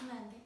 웃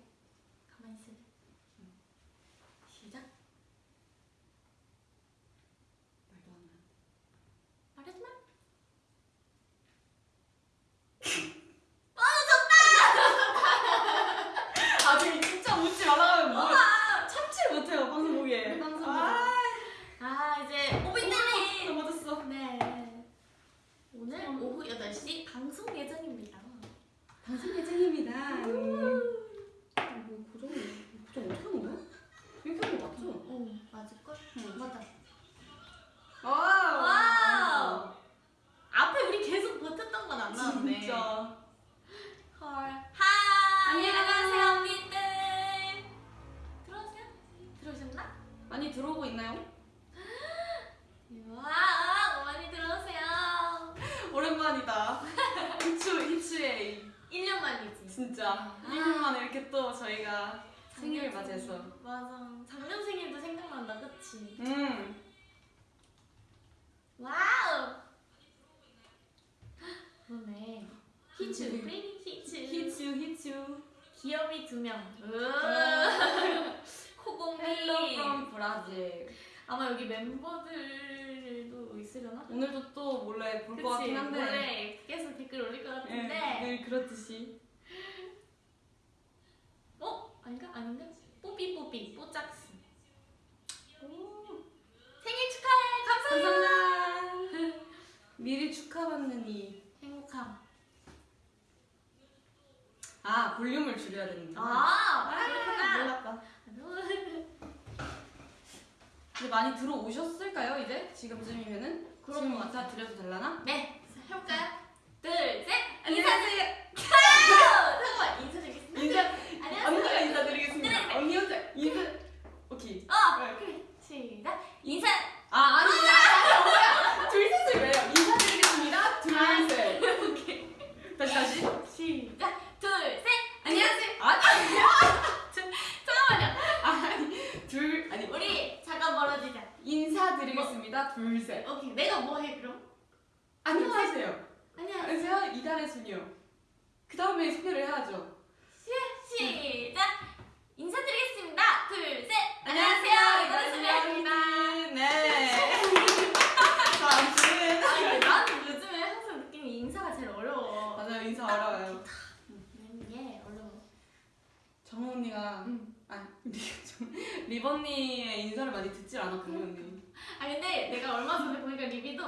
리, 언니의 인사를 많이 듣질 않았군요 언니. 아 근데 내가 얼마 전에 보니까 리비도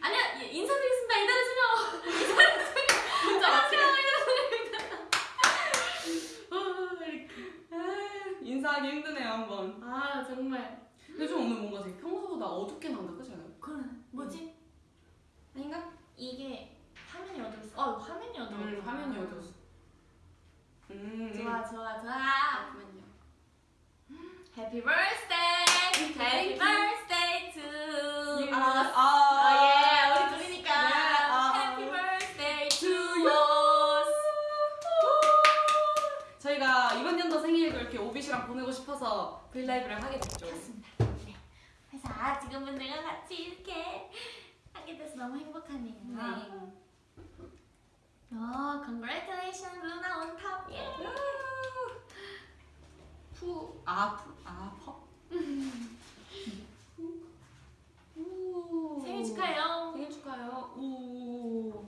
아니야 예, 인사드리겠습니다 이달의 소녀 이달의 소녀 진짜 맞지? 어, 이렇게 아, 인사하기 힘드네요 한번. 아 정말 근데 좀 오늘 뭔가 되게 평소보다 어둡게 나온다 그렇지 않아요? 그건 뭐지 아닌가? 이게 화면이 어두웠어 어 화면이 어두워 음, 화면이 어두웠어. 음. 좋아 좋아 좋아 잠깐만요. Happy birthday Happy you. birthday to us 아, 아예 우리 둘이니까 네, 아. Happy birthday to us 저희가 이번 연도 생일도 이렇게 오빛이랑 보내고 싶어서 브이라이브를 하게 됐죠. 그렇습니다. 네. 그래서 아 지금분들과 같이 이렇게 하게 돼서 너무 행복하네요. 네. 어, congratulations, 루나 on top. 예. 푸, 아, 푸, 아, 퍼. 우. 생일 축하해요. 생일 축하해요. 우.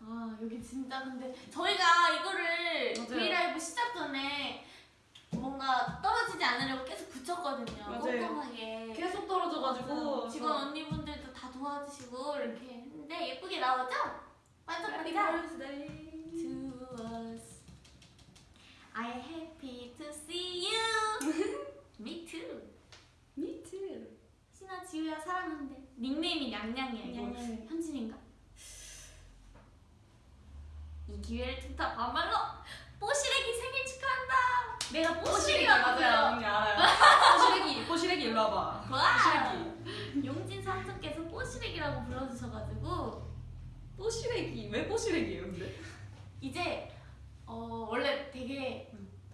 아 여기 진짜 근데 저희가 이거를 맞아요. 브이라이브 시작 전에 뭔가 떨어지지 않으려고 계속 붙였거든요. 맞아요. 꼼꼼하게. 계속 떨어져가지고. 직원 언니분들도 다 도와주시고 이렇게 했는데 예쁘게 나오죠? Happy 반짝반짝. birthday. to us. I happy to see you. Me too. Me too. 신아 지우야 사랑한대. 닉네임이 냥냥이야 이거. 현진인가? 이 기회를 틈타 반말로 뽀시래기 생일 축하한다. 내가 뽀시래기라고 맞아요. 언니 알아요. 뽀시래기, 뽀시래기 일로 와봐. 와. 뽀시래기. 용진 삼촌께서 뽀시래기라고 불러주셔가지고 뽀시래기. 왜 뽀시래기예요, 근데? 이제 어 원래 되게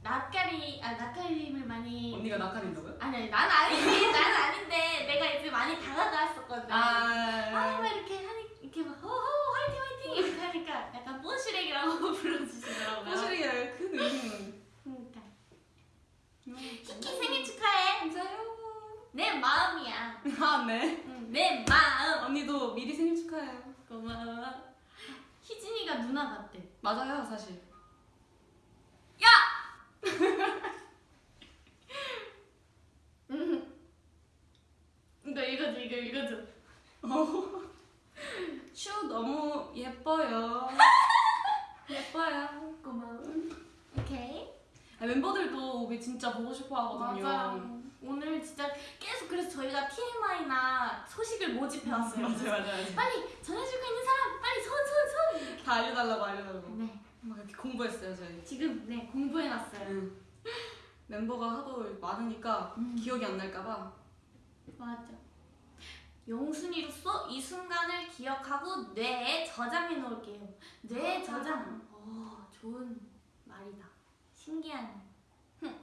낯가리 아 낯가림을 많이 언니가 낯가린다고요? 아니 아니 난 아니지 난 아닌데 내가 이제 많이 다가갔었거든. 아막 아, 뭐 이렇게 하니 이렇게 막 호호 화이팅 화이팅! 이렇게 하니까 약간 뽀시렉이라고 불러주시더라고요. 뽀시렉이라고 큰 의미는 그러니까. 음, 키키 생일 축하해. 감사해요. 내 마음이야. 아네. 응, 내 마음. 언니도 미리 생일 축하해요. 고마워. 희진이가 누나 같대. 맞아요 사실. 야! 이거 읽어줘 이거 읽어줘 슈 너무 예뻐요. 예뻐요. 고마워 오케이 아, 멤버들도 우리 진짜 보고 싶어 하거든요. 맞아요 오늘 진짜 계속 그래서 저희가 TMI나 소식을 모집해 왔어요 맞아요, 맞아요. 맞아요. 빨리 전해줄 거 있는 사람 빨리 손 손 손. 다 알려달라고 알려달라고. 네 막 이렇게 공부했어요, 저희. 지금 네 공부해놨어요. 응. 멤버가 하도 많으니까 음. 기억이 안 날까봐. 맞아. 영순이로서 이 순간을 기억하고 뇌에 저장해 놓을게요. 뇌에 저장. 어 좋은 말이다. 신기한. 흠.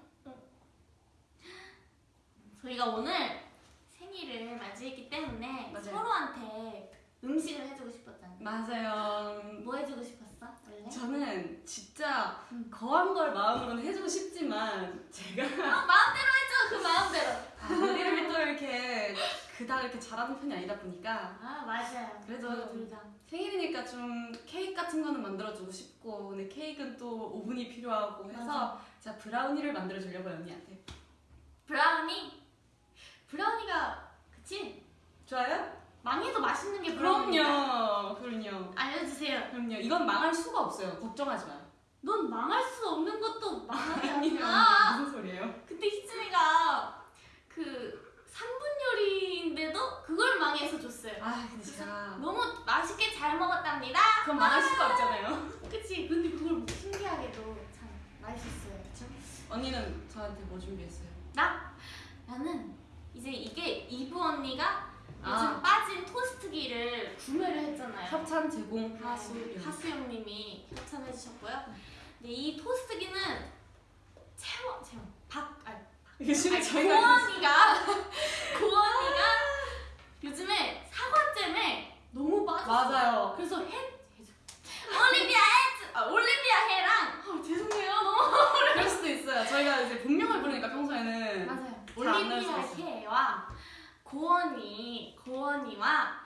저희가 오늘 생일을 맞이했기 때문에 맞아요. 서로한테 음식을 해주고 싶었잖아요. 맞아요. 뭐 해주고 싶었어? 원래? 저는 진짜 음. 거한 걸 마음으로는 해주고 싶지만 제가 아, 마음대로 해줘 그 마음대로. 요리를 또 이렇게 그닥 이렇게 잘하는 편이 아니다 보니까 아 맞아요. 그래도 저희 둘 다. 생일이니까 좀 케이크 같은 거는 만들어주고 싶고 근데 케이크는 또 오븐이 필요하고 해서 맞아. 제가 브라우니를 만들어주려고요 언니한테 브라우니. 브라우니가 그치? 좋아요? 망해도 맛있는 게. 그럼요 그럼요 알려주세요. 그럼요 이건 망할 수가 없어요 걱정하지 마요 넌 망할 수 없는 것도 망하지 않아. 무슨 소리예요? 근데 희진이가 그 3분 요리인데도 그걸 망해서 줬어요. 아 근데 제가 너무 맛있게 잘 먹었답니다. 그건 망할 수가 없잖아요 그치? 근데 그걸 뭐 신기하게도 참 맛있었어요. 언니는 저한테 뭐 준비했어요? 나? 나는 이제 이게 이브 언니가 요즘 아. 빠진 토스트기를 구매를 했잖아요. 협찬 제공 네, 하수 하수영님이 협찬해 주셨고요. 근데 이 토스트기는 채원, 채원, 박, 아니, 이게 고원이가 고원이가 요즘에 사과잼에 너무 빠졌어. 맞아요 그래서 해. 올리비아 해, 아, 올리비아 해랑 아, 죄송해요 너무 그럴 수도 있어요 저희가 이제 본명을 부르니까 평소에는 맞아요. 올리비아. 해와 고원이 고원이와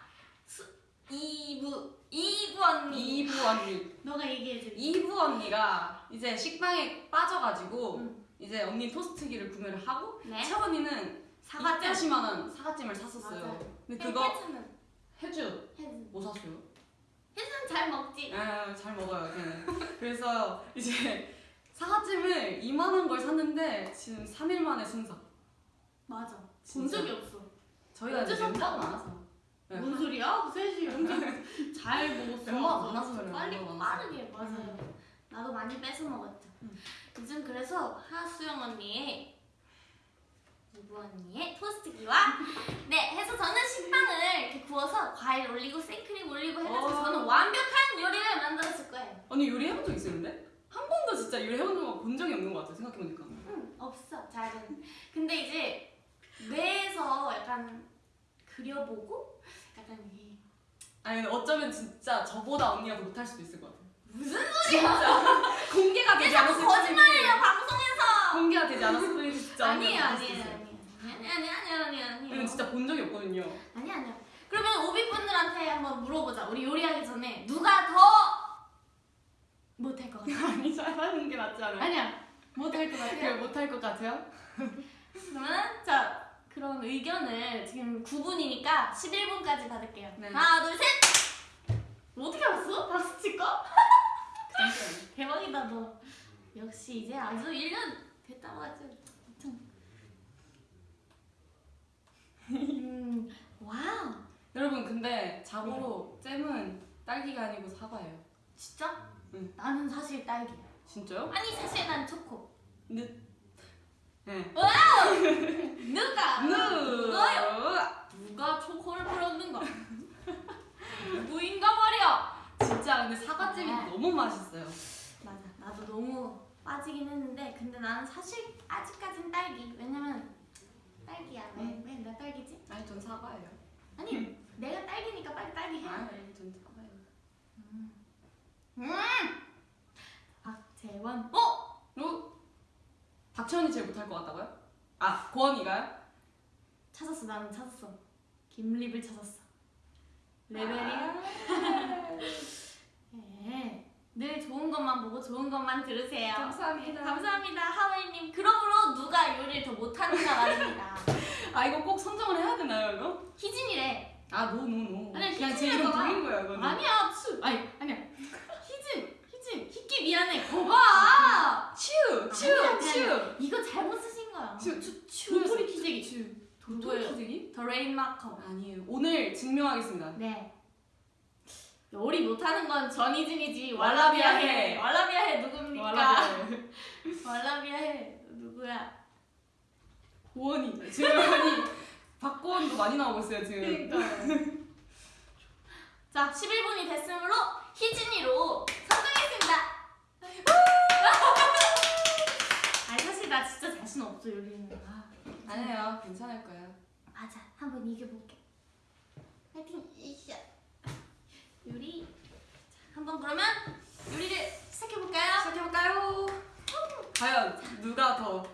수, 이브 이브 언니 이브 언니 너가 얘기해줘. 이브 언니가 이제 식빵에 빠져가지고 응. 이제 언니 토스트기를 구매를 하고 네. 채원이는 사과잼. 280만원 사과잼을 샀었어요 맞아요. 근데 그거 해주 해주. 뭐 샀어요? 해주는 잘 먹지. 아, 잘 먹어요 걔는 그래서 이제 사과찜을 이만한 걸 샀는데 지금 3일 만에 순삭 맞아. 본. 적이 없어. 저희가 이제 멤버가? 많아서 네. 뭔 소리야? 셋이 엄청 잘 먹었어. 멤버가 많아서 그래요, 빨리. 빠르게 맞아요. 나도 많이 뺏어 먹었죠. 음. 요즘 그래서 하수영 언니의 이부 언니의 토스트기와 네 해서 저는 식빵을 이렇게 구워서 과일 올리고 생크림 올리고 해가지고 어. 저는 완벽한 요리를 만들었을 거예요. 언니 요리 해본 적 있어요 근데? 한 번도 진짜 요리 해본 적본 적이 없는 것 같아 생각해보니까 응 없어 잘은. 근데 이제 뇌에서 약간 그려보고 약간 이게 아니 어쩌면 진짜 저보다 언니가 더 못할 수도 있을 것 같아 무슨 진짜. 공개가 되지 않았을 뿐이지 거짓말이에요 방송에서. 공개가 되지 않았을 뿐이지 진짜 아니에요 아니에요. 아니에요. 아니 아니 아니 아니 아니 진짜 본 적이 없거든요. 아니 아니요. 그러면 오비 분들한테 한번 물어보자. 우리 요리하기 전에 누가 더 못할 것 같아 아니 잘하는 게 낫지 않아요? 아니야. 못할 것 같아요? 못할 것 같아요? 그러면 자 그런 의견을 지금 9분이니까 11분까지 받을게요 네. 하나 둘 셋 어떻게 알았어? 박수 칠거? 그 정도는 대박이다 너 역시 이제 아주 1년 됐다고 하죠 음 와우 여러분 근데 자고로 잼은 딸기가 아니고 사과예요 진짜? 응. 나는 사실 딸기야. 진짜요? 아니 사실 난 초코. 네 누가? 누 누가요? 누가 초코를 뿌렸는가? 누구인가 말이야. 진짜 근데 사과잼이 네. 너무 맛있어요 맞아. 나도 너무 빠지긴 했는데 근데 나는 사실 아직까진 딸기. 왜냐면 딸기야. 왜? 응. 왜? 나 딸기지? 아니 전 사과예요 아니 내가 딸기니까 빨리 딸기 해. 아니 전 사과예요 음. 박재원. 어? 어? 박채원이 제일 못할 것 같다고요? 아 고원이가요? 찾았어. 나는 찾았어. 김립을 찾았어. 레벨이 아, 네. 늘 좋은 것만 보고 좋은 것만 들으세요. 감사합니다. 감사합니다, 하웨이님. 그러므로 누가 요리를 더 못하는가 말입니다. 아 이거 꼭 선정을 해야 되나요 이거? 희진이래. 아 no no no. 아니, 그냥 제 이름 불린 거야 이거는. 아니야, 추. 아니, 아니야. 희끼 미안해. 거봐. 츄, 그냥 츄. 이거 잘못 쓰신 거야. 츄, 츄, 츄. 도토리 키재기. 츄. 누구예요? 도토리 키재기? 더 레인 마커. 아니에요. 오늘 증명하겠습니다. 네. 요리 못하는 건 전희진이지. 왈라비아 해. 왈라비아해. 왈라비아해 누굽니까? 왈라비아해. 왈라비아 해 누구야? 고원이. 지금 아니 박고원도 많이 나오고 있어요 지금. 그러니까요. 자, 11분이 됐으므로 희진이로 선정했습니다. 아니 사실 나 진짜 자신 없어 요리는. 아, 아니에요. 괜찮을 거예요. 맞아, 한번 이겨볼게. 파이팅, 이샤. 요리. 자, 한번 그러면 요리를 시작해볼까요? 시작해볼까요? 과연 누가 더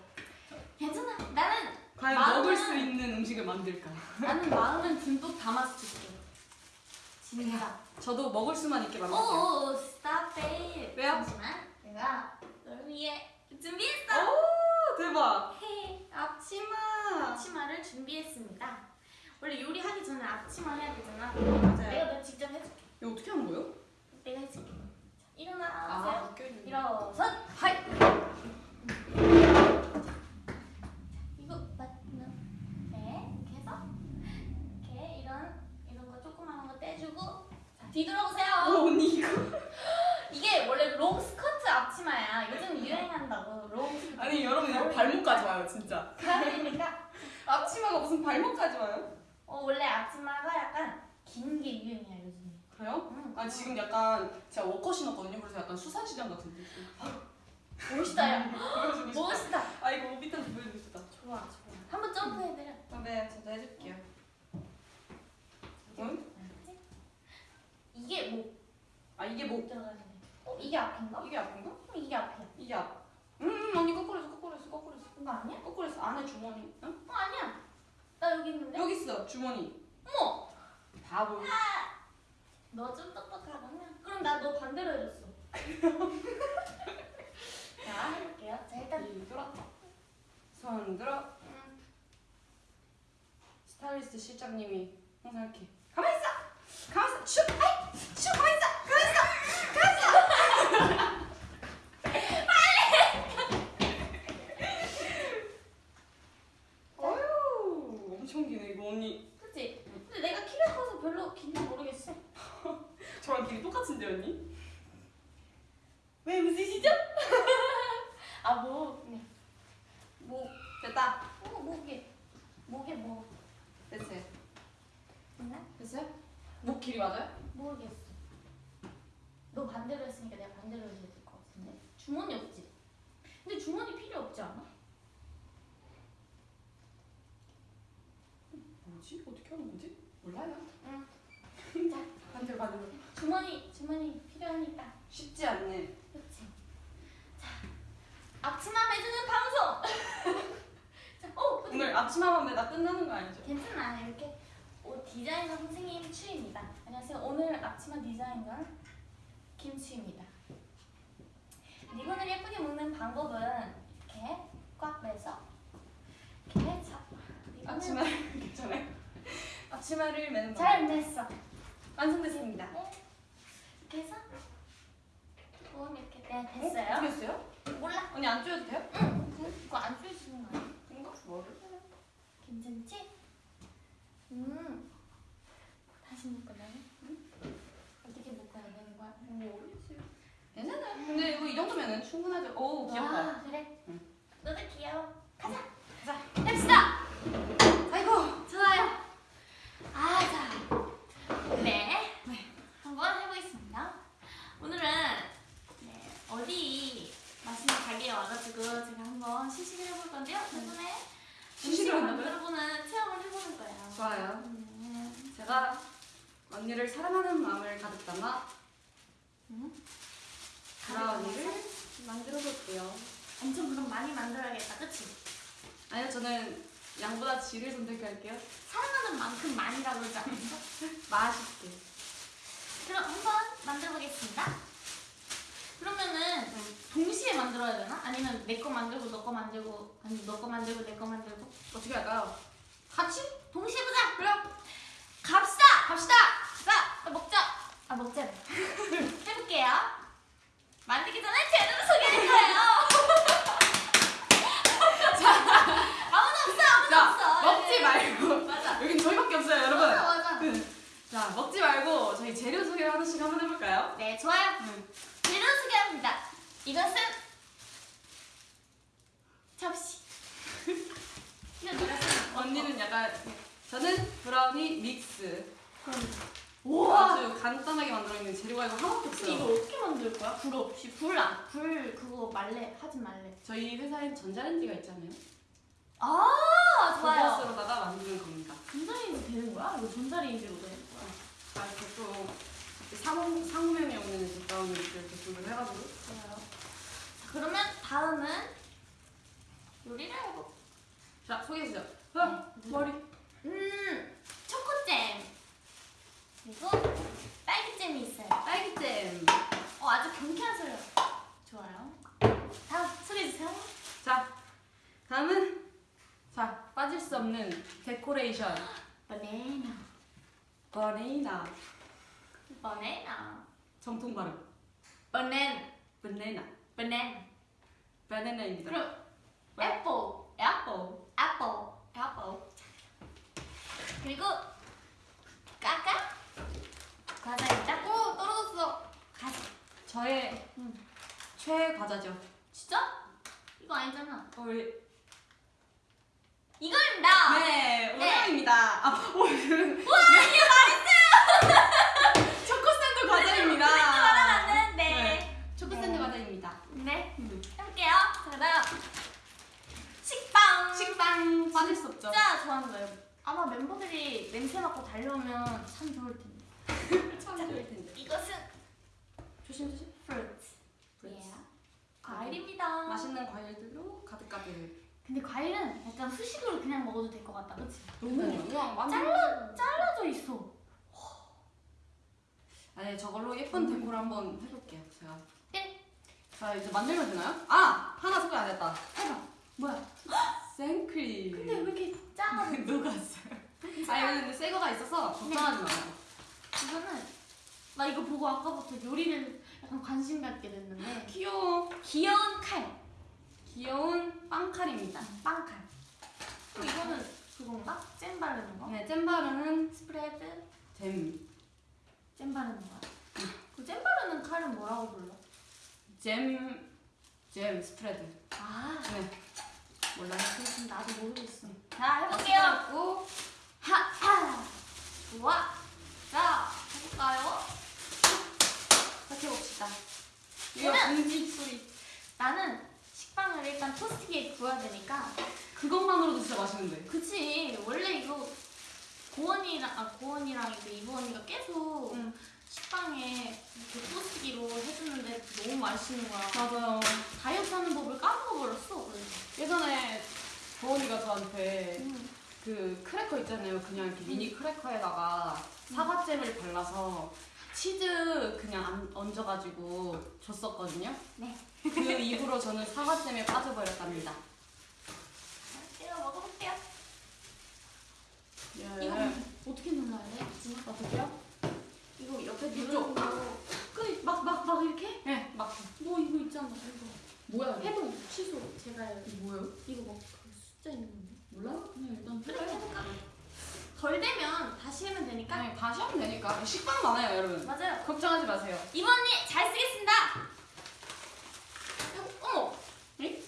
괜찮아. 나는 과연 마음은- 먹을 수 있는 음식을 만들까? 나는 마음은 듬뿍 담아서 줄게. 진짜. 저도 먹을 수만 있게 만들게요. 오오오, stop it. 왜요? 잠시만. 내가 널 위해 준비했어. 오 대박. 헤이, 앞치마. 앞치마를 준비했습니다. 원래 요리하기 전에 앞치마 해야 되잖아. 맞아요. 내가 너 직접 해줄게. 이거 어떻게 하는 거예요? 내가 해줄게. 자, 일어나세요. 있는. 일어서. 하이. 이거 맞나? 네, 이렇게 해서 이렇게 이런 이런 거 조그마한 거 떼주고 자, 뒤돌아보세요. 오 언니 이거. 이게 원래 롱 스커트 앞치마야. 요즘 유행한다고 롱 스커트. 아니 여러분 이거 발목까지 와요 진짜. 그러니까 앞치마가 무슨 발목까지 와요? 어, 원래 앞치마가 약간 긴 게 유행이야 요즘에. 그래요? 응. 아 지금 약간 제가 워커 신었거든요. 그래서 약간 수산시장 같은 느낌. 멋있다 야. 멋있다. 아 이거 밑에서 보여주고 싶다. 좋아 좋아. 한번 점프해드려. 아, 네, 저도 해줄게요. 응? 이게 뭐아 이게 뭐 들어가네. 어 이게 앞인가? 이게 앞인가? 그럼 이게 앞이야. 이게 앞. 음, 음 언니 거꾸로 했어, 거꾸로 했어, 거꾸로 했어. 이거 아니야? 거꾸로 했어. 안에 주머니. 응? 어 아니야. 나 여기 있는데. 여기 있어, 주머니. 어머. 바보. 너좀 똑똑하구나. 그럼 나 너 반대로 해줬어. 자 해볼게요. 자 일단 들어. 손 들어. 음, 스타일리스트 실장님이 항상 이렇게 가만 있어, 가만 있어, 슉, 아이, 슉, 가만 있어, 가만 있어, 가만 있어. 빨리. 어휴, 엄청 기네 이거 언니. 그치? 근데 내가 키가 커서 별로 긴지 모르겠어. 저랑 길이 똑같은데 언니? 왜 웃으시죠? 아 뭐? 네. 뭐 됐다. 어 목에 목에 뭐 됐어요. 있나? 됐어요? 목 길이 맞아요? 모르겠어. 너 반대로 했으니까 내가 반대로 해야 될 것 같은데. 주머니 없지? 근데 주머니 필요 없지 않아? 뭐지? 어떻게 하는 거지? 몰라요. 응. 자, 반대로 반대로. 주머니 주머니 필요하니까. 쉽지 않네. 그렇지. 자, 앞치마 매주는 방송. 자, 어, 근데 오늘 아침마만 매다 끝나는 거 아니죠? 괜찮아. 이렇게 옷 디자이너 선생님 추입니다. 안녕하세요. 오늘 앞치마 디자이너 김추입니다. 리본을 예쁘게 묶는 방법은 이렇게 꽉 매서 이렇게 자, 리본을 앞치마 괜찮아요? 앞치마를 매는 잘 맸어. 완성됐습니다. 네. 이렇게 해서 조금 이렇게 네, 어? 됐어요. 됐어요? 몰라. 언니 안 쪼여도 돼요? 응. 이거 안 조여주는 거 아니야? 그런가? 뭐를? 괜찮지? 음. 다시 묶어놔요? 어떻게 묶어야 되는 거야? 모르겠어요. 괜찮아요. 근데 이거 이 정도면은 충분하죠. 오 귀엽다. 와, 그래. 응. 너도 귀여워. 가자. 가자. 합시다. 아이고. 좋아요. 아, 자. 네. 한번 해보겠습니다. 오늘은 네, 어디 맛있는 가게에 와가지고 제가 한번 시식을 해볼 건데요. 덕분에 시식을 음식을 한다고요? 만들어보는 체험을 해보는 거예요. 좋아요. 음. 제가 언니를 사랑하는 마음을 가득 담아 음. 브라우니를 만들어 볼게요. 엄청 그럼 많이 만들어야겠다, 그치? 아니요 저는 양보다 질을 선택할게요. 사랑하는 만큼 많이라고 그러지 않았어? 맛있게. 그럼 한번 만들어 보겠습니다. 그러면은 동시에 만들어야 되나? 아니면 내 거 만들고 너 거 만들고 아니 너 거 만들고 내 거 만들고 어떻게 할까요? 같이? 동시에 보자. 그래요. 갑시다. 갑시다. 자, 먹자. 아 먹자. 해볼게요. 만들기 전에 재료를 소개할 거예요. 자, 먹지 말고 저희 재료 소개 하나씩 한번 해볼까요? 네 좋아요. 재료 소개합니다. 이것은 접시. 언니는 약간 저는 브라우니 믹스. 그럼. 우와. 아주 간단하게 만들어 있는 재료가 이거 하나밖에 없어요. 이거 어떻게 만들 거야? 불 없이 불 안, 불 그거 말래 하지 말래. 저희 회사엔 전자레인지가 있잖아요. 아 좋아요. 그것으로다가 만드는 겁니다. 전자레인지 되는 거야? 이거 전자레인지로 되는 거야? 아, 이렇게 또 상호, 상호명이 오는 믹스 이렇게 준비를 해가지고. 좋아요. 자 그러면 다음은 요리를 해보. 자, 소개해 주세요. 아, 머리. 음 초코잼 그리고 딸기잼이 있어요. 딸기잼. 어 아주 경쾌한 소리. 좋아요. 다음 소개해 주세요. 자, 다음은 자 빠질 수 없는 데코레이션. 바나나. 버네이나. 바나나. 정통 발음. 바나나. 바네나. 바나나. 바나나입니다. 그럼 apple. Apple. Apple. Apple. 그리고 까까. 과자입니다. 오 떨어졌어. 과자. 저의 음. 최애 과자죠. 진짜? 이거 아니잖아. 어, 우리 이거입니다. 네, 네. 오늘입니다. 아, 오늘은 와 이게 말했어요. 초코 샌드 과자입니다. 말하면 네. 네. 초코 샌드 네. 과자입니다. 네. 음. 해볼게요. 자, 식빵. 식빵 빠질 수 없죠. 진짜 좋아하는 거예요. 아마 멤버들이 냄새 맡고 달려오면 참 좋을 텐데. 참 좋을 텐데. 이것은 조심 조심. fruit. Fruits. 예. 과일입니다. 맛있는 과일들로 가득가득. 근데 과일은 약간 후식으로 그냥 먹어도 될 것 같다, 그렇지? 너무 그냥 완전 잘라 잘라져 있어. 아니 저걸로 예쁜 데코를 한번 해볼게요. 제가. 네. 자 이제 만들면 되나요? 아 하나 소개 안 했다. 해봐. 뭐야? 생크림. 근데 왜 이렇게 작아? 녹았어요. 아 이거는 근데 새 거가 있어서 걱정하지 마요. 이거는 나 이거 보고 아까부터 요리를 약간 관심 갖게 됐는데 귀여워. 귀여운 칼, 귀여운 빵칼입니다. 빵칼. 또 이거는 그건가? 잼 바르는 거? 네, 잼 바르는 스프레드 잼. 잼 바르는 거야. 그 잼 바르는 칼은 뭐라고 불러? 잼, 잼 스프레드. 아, 네. 몰라요? 그렇군 나도 모르겠어. 자 해볼게요. 고 하 하. 좋아. 자 해볼까요? 같이 해봅시다. 이거 공기 소리. 나는 식빵을 일단 토스트기에 구워야 되니까. 그것만으로도 진짜 맛있는데. 그치 원래 이거 고원이랑 아 고원이랑 이제 이부 언니가 계속 응. 식빵에 이렇게 토스트기로 해주는데 너무 맛있는 거야. 맞아요. 다이어트 하는 법을 까먹어 버렸어. 그래서. 예전에 도원이가 저한테 음. 그 크래커 있잖아요. 그냥 이렇게 미니 크래커에다가 사과잼을 발라서 치즈 그냥 안- 얹어가지고 줬었거든요. 네. 그 이후로 저는 사과잼에 빠져버렸답니다. 제가 먹어볼게요. 예. 이거 어떻게 눌러야 돼? 어떻게요? 이거 옆에 이쪽. 누르는 거. 그막막 막 이렇게? 네, 막 뭐 이거 있잖아. 이거. 뭐야? 이거? 해동 취소. 제가 뭐예요? 이거 막그 숫자 있는 건데. 몰라요? 그냥 일단 그래 해볼까? 덜 되면 다시 하면 되니까. 네, 다시 하면 되니까 식빵 많아요, 여러분. 맞아요. 걱정하지 마세요. 이모언니 잘 쓰겠습니다. 어, 어머. 에?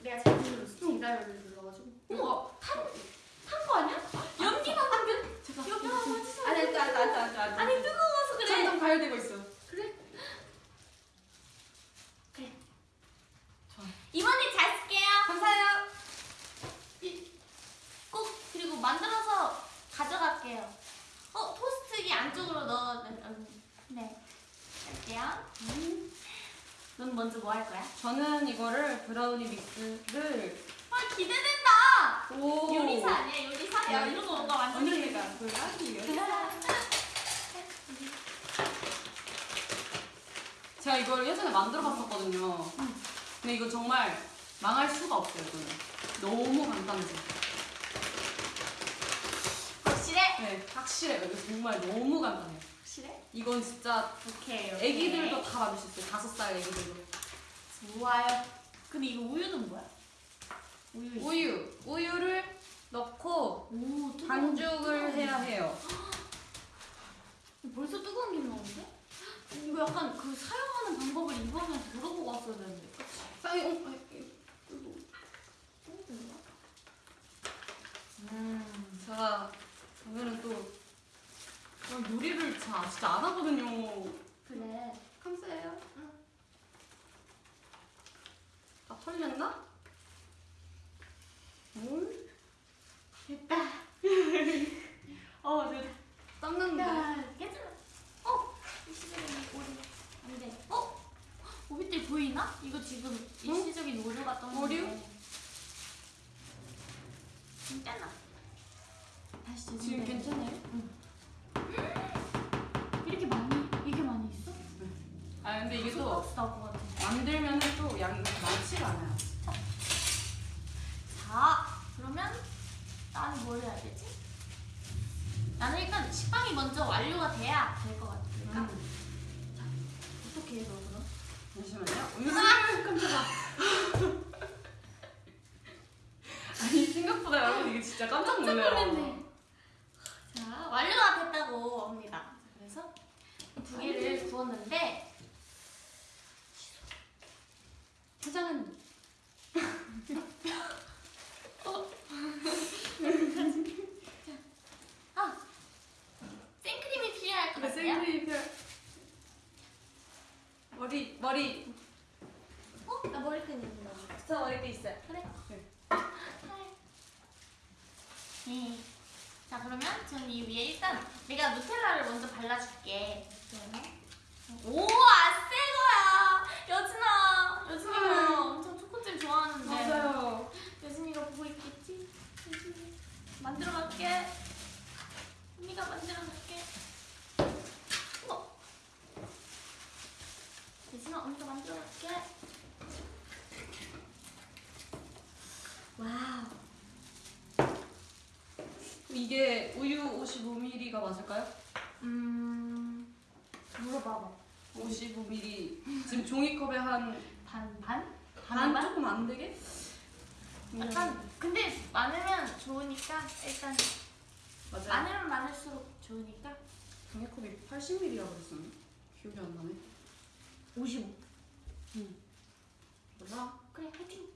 내가 잘못 눌렀어. 제가를 눌러가지고. 어머. 탄거 아니야? 연기만. 아니 뜨거워서 그래. 점점 가열되고 있어. 그래. 그래. 좋아. 이모언니 잘 쓸게요. 감사해요. 이- 꼭 그리고 만들어서 가져갈게요. 어 토스트기 안쪽으로 넣어. 음, 네. 할게요. 넌 먼저 뭐 할 거야? 저는 이거를 브라우니 믹스를 아 기대된다. 오. 요리사 아니야 요리사? 야 이런 거 뭔가 완전 언니가 불가지 제가 이걸 예전에 만들어 봤었거든요. 근데 이거 정말 망할 수가 없어요. 이거는 너무 간단해서. 확실해? 네, 확실해요. 이거 정말 너무 간단해요. 확실해? 이건 진짜 오케이. 애기들도 다 만들 수 있어요. 다섯 살 애기들도. 좋아요. 근데 이거 우유는 뭐야? 우유. 있어. 우유, 우유를 넣고 오 뜨거운 반죽을 게 해야 해요. 벌써 뜨거운 게 나오는데? 이거 약간 그 사용하는 방법을 이번에 물어보고 왔어야 되는데. 쌍이, 어, 아이, 음. 제가 오늘은 또 어, 요리를 자, 진짜 안 하거든요. 그래. 감사해요. 다 털렸나? 뭘? 됐다. 어, 됐다. 닦는데. 야, 괜찮아. 어, 오류. 안 돼. 어? 오빛들 보이나? 이거 지금 일시적인 오류가 떠있는데. 오류? 괜찮아. 다시 지금 괜찮아요? 이렇게 많이, 이게 많이 있어? 아 근데 이게 또 나올 것 같아. 만들면은 또 양이 많지가 않아요. 자, 그러면 나는 뭘 해야 되지? 나는 일단 식빵이 먼저 완료가 돼야 될 것 같으니까. 음. 어떻게 해, 너 그럼? 잠시만요. 으아! 깜짝아. 아니 생각보다 여러분 이게 진짜 깜짝 놀래요. 자, 완료가 됐다고 합니다. 그래서 이두 개를 구웠는데 포장은 아 생크림이 필요할 것그 같아요. 생크림 별 머리 머리 어? 나 머리끈 있는 거. 저 머리띠 있어요. 그래. 네. 네. 자 그러면 저는 이 위에 일단 내가 누텔라를 먼저 발라줄게. 오, 아 새 거야. 여진아, 여진이가 엄청 초코잼 좋아하는데. 맞아요. 여진이가 보고 있겠지? 여진이 만들어 갈게. 언니가 만들어 갈게. 우와. 여진아, 언니가 만들어 갈게. Wow. 이게 우유 55ml가 맞을까요? 음, 물어봐봐. 55ml. 지금 종이컵에 한 반, 반? 반 반반? 조금 안 되게? 약간, 근데 많으면 좋으니까, 일단, 맞아요. 많으면 많을수록 좋으니까. 종이컵이 80ml라고 그랬었나? 기억이 안 나네. 55. 몰라. 그래, 화이팅!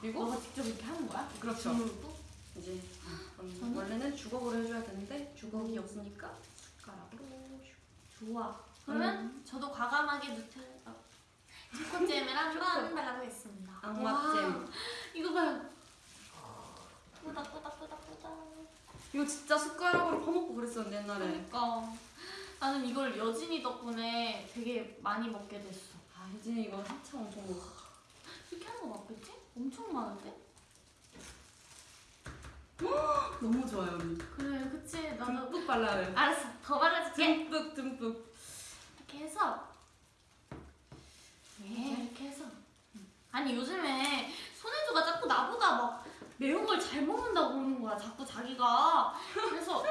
그리고 너가 직접 이렇게 하는 거야? 그렇죠. 이제 그럼 저는? 원래는 주걱으로 해줘야 되는데 주걱이 없으니까. 좋아. 그러면 저도 과감하게 누텔라 초코잼을 한번 발라보겠습니다. 악마잼. 와, 이거 봐요. 꼬닥꼬닥꼬닥꼬닥. 이거 진짜 숟가락으로 퍼먹고 그랬었는데 옛날에. 그러니까 나는 이걸 여진이 덕분에 되게 많이 먹게 됐어. 아 혜진이 이거 한참 엄청 먹었어. 이렇게 하는 거 맞겠지? 엄청 많은데? 너무 좋아요 언니. 그래, 그치? 나도 듬뿍 발라야 돼. 알았어. 더 발라줄게. 듬뿍 듬뿍. 이렇게 해서 네, 이렇게 해서 아니 요즘에 손혜주가 자꾸 나보다 막 매운 걸 잘 먹는다고 그러는 거야 자꾸 자기가 그래서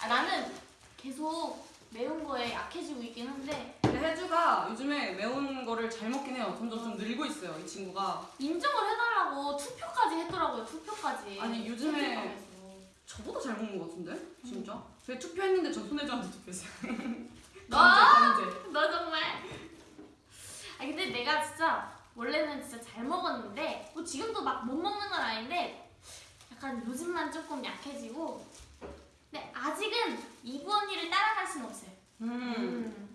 아, 나는 계속 매운 거에 약해지고 있긴 한데 근데 혜주가 요즘에 매운 거를 잘 먹긴 해요. 점점 좀 늘고 있어요 이 친구가. 인정을 해달라고 투표까지 했더라고요 투표까지 아니, 요즘에. 저보다 잘 먹는 것 같은데? 진짜? 저희 투표했는데 저 손혜주한테 투표했어요. 아! 견제 견제. 너 정말 아 근데 내가 진짜 원래는 진짜 잘 먹었는데 뭐 지금도 막 못 먹는 건 아닌데 약간 요즘만 조금 약해지고 근데 아직은 이브 언니를 따라갈 순 없어요 음. 올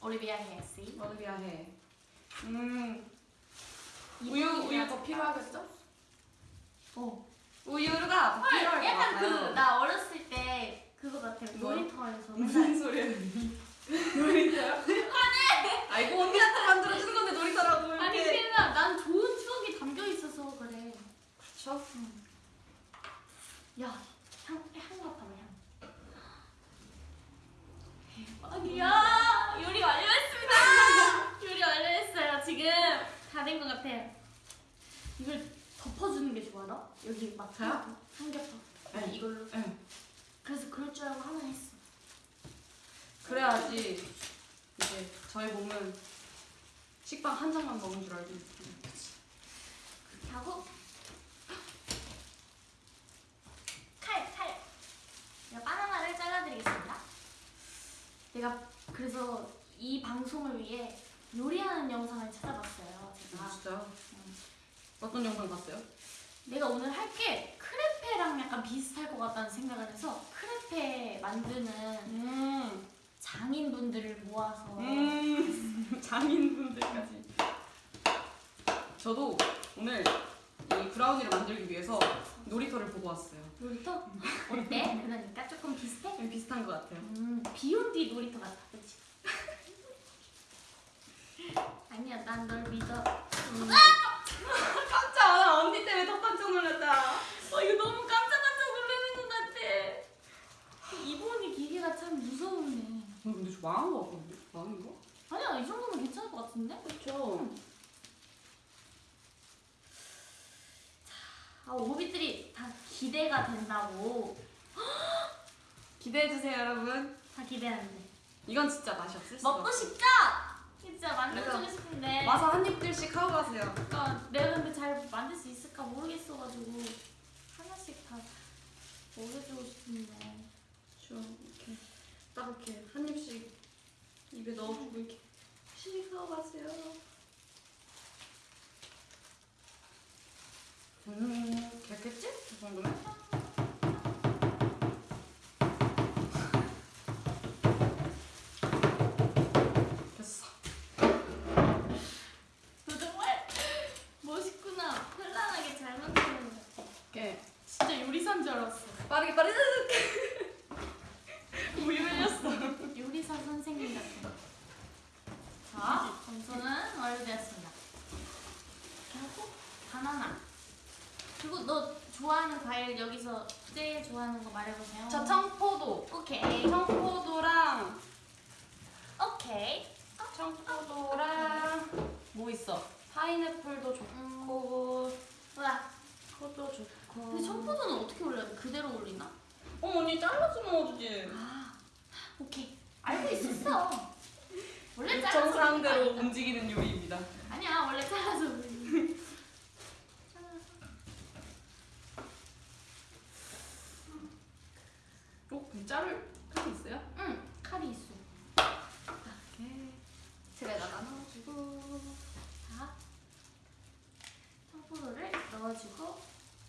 Olivia Hay, sí. Olivia Hay. 음. 우유 우유 더 필요하겠죠? 어. 우유가 더 필요할 것 약간 그 같아요. 그나 어렸을 때 그거 같아. 뭐? 놀이터에서 무슨 소리야? 놀이터요? 아니. 아이고 언니한테 만들어 주는 건데 놀이터라고 이렇게. 아니 그냥 난 좋은 추억이 담겨 있어서 그래. 그렇죠. 응. 야, 향 향 같아 향. 아니야. 요리 완료했습니다. 아! 요리 완료했어요. 지금 다 된 것 같아요. 이걸 덮어주는 게 좋아나? 여기 막 저요? 삼겹살. 네. 네. 이걸로. 네. 그래서 그럴 줄 알고 하나 했어. 그래야지 이제 저희 몸은 식빵 한 장만 먹은 줄 알고 있습니다. 그렇게 하고 칼, 칼. 내가 바나나를 잘라드리겠습니다. 내가 그래서 이 방송을 위해 요리하는 영상을 찾아봤어요 제가 아 진짜요? 음. 어떤 영상 봤어요? 내가 오늘 할 게 크레페랑 약간 비슷할 것 같다는 생각을 해서 크레페 만드는 음, 장인분들을 모아서 음 장인분들까지 저도 오늘 이 브라우니를 만들기 위해서 놀이터를 보고 왔어요 놀이터? 어때? 그러니까 조금 비슷해? 좀 비슷한 것 같아요 음, 비온 뒤 놀이터 같아, 그치? 아니야, 난 널 믿어. 음. 깜짝 언니 때문에 더 깜짝 놀랐다 어, 이거 너무 깜짝깜짝 놀라는 것 같아. 이번이 기계가 참 무서우네. 어, 근데 저 망한 거 같거든요? 망한 거? 아니야, 이 정도면 괜찮을 것 같은데? 그렇죠 아, 오비들이 다 기대가 된다고. 기대해주세요 여러분 다 기대하는데. 이건 진짜 맛이 없을 수가 먹고 싶죠? 진짜 만들어주고 싶은데. 와서 한 입들씩 하고 가세요 그러니까 내가 근데 잘 만들 수 있을까 모르겠어가지고 하나씩 다 먹여주고 싶은데. 저 이렇게 딱 이렇게 한 입씩 입에 넣어주고 이렇게 씩 하고 가세요 음, 됐겠지? 이 정도면? 됐어 너 정말 멋있구나. 현란하게 잘 만드는 거 같아. 이렇게 진짜 요리사인 줄 알았어. 빠르게 빠르게 우유 흘렸어 요리사 선생님 같아. 자, 점수는 완료되었습니다. 이렇게 하고 바나나. 그리고 너 좋아하는 과일 여기서 제일 좋아하는 거 말해보세요. 저 청포도 오케이. 청포도랑 오케이. 청포도랑 뭐 있어? 파인애플도 좋고 와. 그것도 좋고 근데 청포도는 어떻게 올려야 돼? 그대로 올리나? 어 언니 잘라서 넣어주지 아, 오케이. 알고 있었어. 원래 잘라서 정상대로 움직이는 요리입니다 아니야. 원래 잘라서 거. 잘라서. 어? 그럼 자를 칼이 있어요? 응, 칼이 있어. 이렇게 틀에다가 넣어주고 자, 청포도를 넣어주고,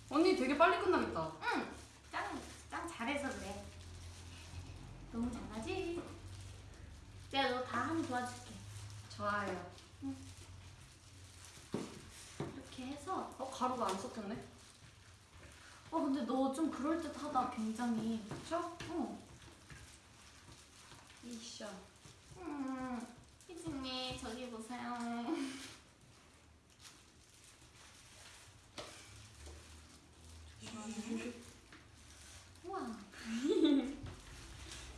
언니 되게 빨리 끝나겠다 응, 짱, 짱 잘해서 그래. 너무 잘하지? 내가 너 다 하면 도와줄게. 좋아요 이렇게 해서, 어? 가루가 안 섞였네? 너 좀 그럴 듯하다, 굉장히. 그쵸? 어. 이샤 음, 희진이 저기 보세요. 우와.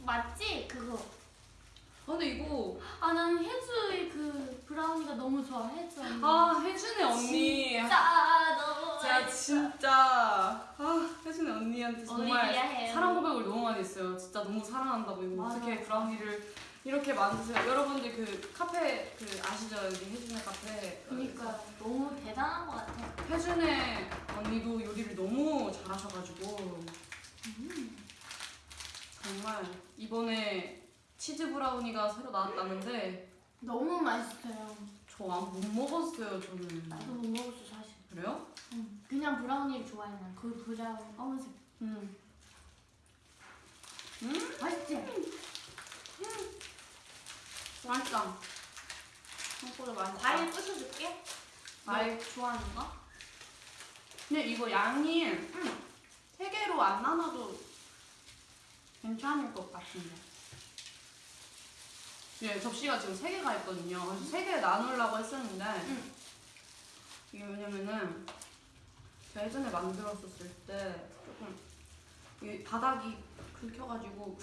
맞지? 그거. 아, 근데 이거 아, 나는 혜주의 그 브라우니가 너무 좋아, 혜주 언니. 아 혜준의 언니 진짜 너무 제가 맛있어. 진짜 아 혜준의 언니한테 정말 올리비아 해요. 사랑 고백을 너무 많이 했어요 진짜 너무 사랑 한다고 이거. 어떻게 브라우니를 이렇게 만드세요 여러분들 그 카페 그 아시죠 여기 혜준의 카페 그니까 너무 대단한 것 같아. 혜준의 언니도 요리를 너무 잘하셔가지고 음. 정말 이번에 치즈 브라우니가 새로 나왔다는데 너무 맛있어요. 저안못 먹었어요 저는 나도 못 먹었어 사실. 그래요? 응. 그냥 브라우니를 좋아해 난. 그 브라우니 검은색. 음. 맛있지? 맛있다 청포도 맛있다 과일 부셔줄게. 과일. 너 좋아하는 거? 근데 이거 양이 세 개로 안 나눠도 괜찮을 것 같은데. 예, 접시가 지금 세 개가 있거든요. 그래서 세 개 나누려고 했었는데 응. 이게 왜냐면은 제가 예전에 만들었었을 때 조금 이 바닥이 긁혀가지고.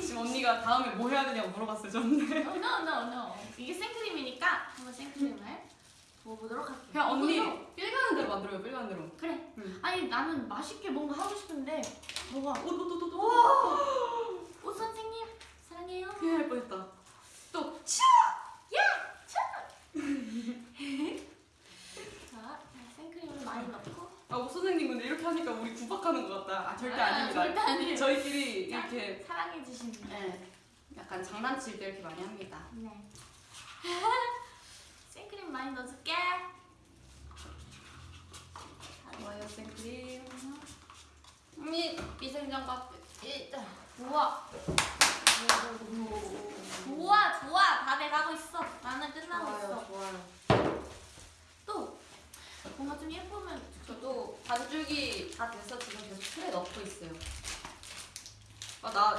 지금 언니가 다음에 뭐 해야 되냐고 물어봤어요 저한테. 어, no, no, no. 이게 생크림이니까 한번 생크림을 먹어보도록 할게요. 그냥 언니 필가는 대로 만들어요 필가는 대로. 그래. 응. 아니 나는 맛있게 뭔가 하고 싶은데 뭐가? 오도도도도 오, 오, 오, 오 선생님. 사랑해요. 큰일 날 뻔했다. 또 치. 자, 생크림을 많이 넣고. 아, 오 선생님 근데 이렇게 하니까 우리 구박하는 것 같다. 아, 절대 아, 아닙니다. 절대 아니에요. 저희끼리 이렇게 사랑해 주시는. 네, 약간 장난칠 때 이렇게 많이 합니다. 네. 생크림 많이 넣어줄게. 좋아요 생크림. 미 미생장갑 일단. 우와. 좋아, 좋아. 다 돼가고 있어. 나는 끝나고 있어. 좋아요. 또 뭔가 좀 예쁘면 저도 반죽이 다 돼서 지금 계속 틀에 넣고 있어요. 아 나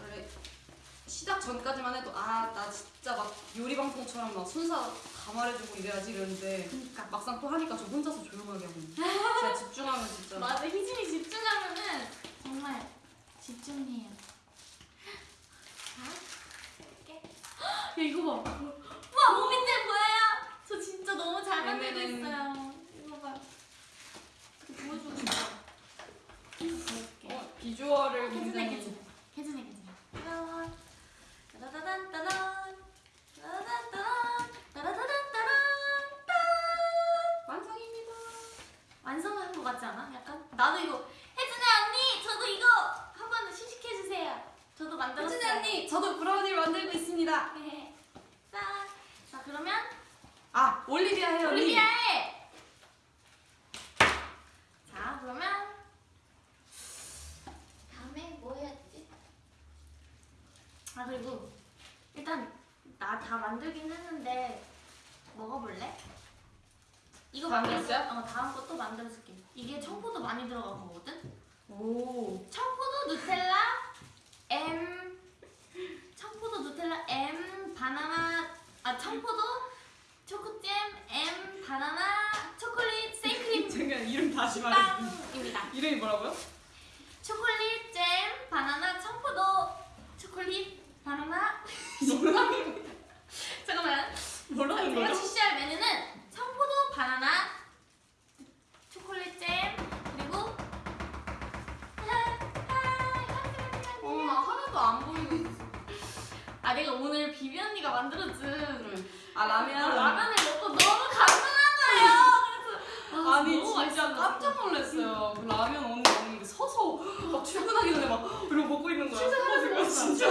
원래 시작 전까지만 해도 아 나 진짜 막 요리 방송처럼 막 순서 다 말해주고 이래야지 이랬는데 그러니까. 막상 또 하니까 저 혼자서 조용하게 하고. 제가 집중하면 진짜 맞아, 희진이 집중하면은 정말 집중해요. 야 이거 봐. 와몸 밑에 보여요? 저 진짜 너무 잘 만들고. 있어요. 이거 봐. 보여주고 싶어. 어, 비주얼을 괜찮아, 굉장히 괜찮아. 괜찮아, 괜찮아. 따단, 따다단, 따단. 따다단, 따단. 따다다단, 따단. 딴. 완성입니다. 완성한 것 같지 않아? 약간? 나도 이거 혜진이 언니 저도 이거. 저도 만들었어요. 혜진이 언니 저도 브라우니를 만들고 있습니다. 네. 짠. 자 그러면 아 올리비아 해요. 언니. 올리비아에. 자 그러면 다음에 뭐 해야지? 아 그리고 일단 나 다 만들긴 했는데 먹어볼래? 이거 다음 만들었어? 있어요? 어 다음 거 또 만들어줄게. 이게 청포도 많이 들어간 거거든. 오. 청포도 누텔라 M 청포도 누텔라 M 바나나 아 청포도 초코잼 M 바나나 초콜릿 생크림 제가 이름 다시 말해. 빵입니다. 이름이 뭐라고요? 초콜릿 잼 바나나 청포도 초콜릿 바나나 잠깐만 뭐라는 제가 거죠? 출시할 메뉴는 청포도 바나나 초콜릿 잼 어, 나 하나도 안 보이고 있어. 아 내가 오늘 비비 언니가 만들어준 아 라면. 라면을 먹고 너무 감동한 거예요. 그래서 아, 아니 진짜 맛있어. 깜짝 놀랐어요. 그 라면 오늘 먹는데 서서 막 출근하기 전에 막 이러고 먹고 있는 거야. 출근하면서. 진짜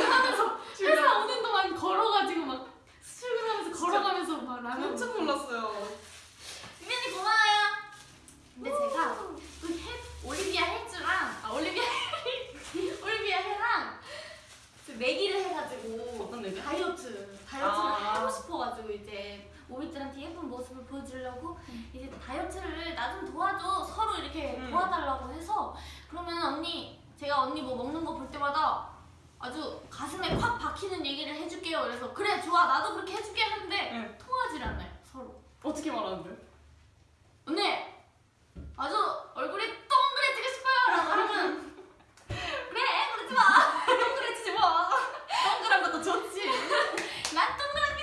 출근 회사 오는 동안 걸어가지고 막 출근하면서 걸어가면서 막 라면 깜짝 놀랐어요. 비비 언니 고마워요. 근데 제가 그 해, 올리비아 해주랑 아 올리비아 올리비아 해랑 그 내기를 해가지고 어떤 얘기? 다이어트 다이어트를 아. 하고 싶어가지고 이제 오빛들한테 예쁜 모습을 보여주려고 이제 다이어트를 나 좀 도와줘 서로 이렇게 음. 도와달라고 해서 그러면 언니 제가 언니 뭐 먹는 거 볼 때마다 아주 가슴에 콱 박히는 얘기를 해줄게요 그래서 그래 좋아 나도 그렇게 해줄게 하는데 네. 통하질 않아요 서로 어떻게 말하는데? 언니 아주 얼굴이 동그래지고 싶어요 라고 하면 그래 그러지 마 동그래지지 마 동그란 것도 좋지 난 동그랗게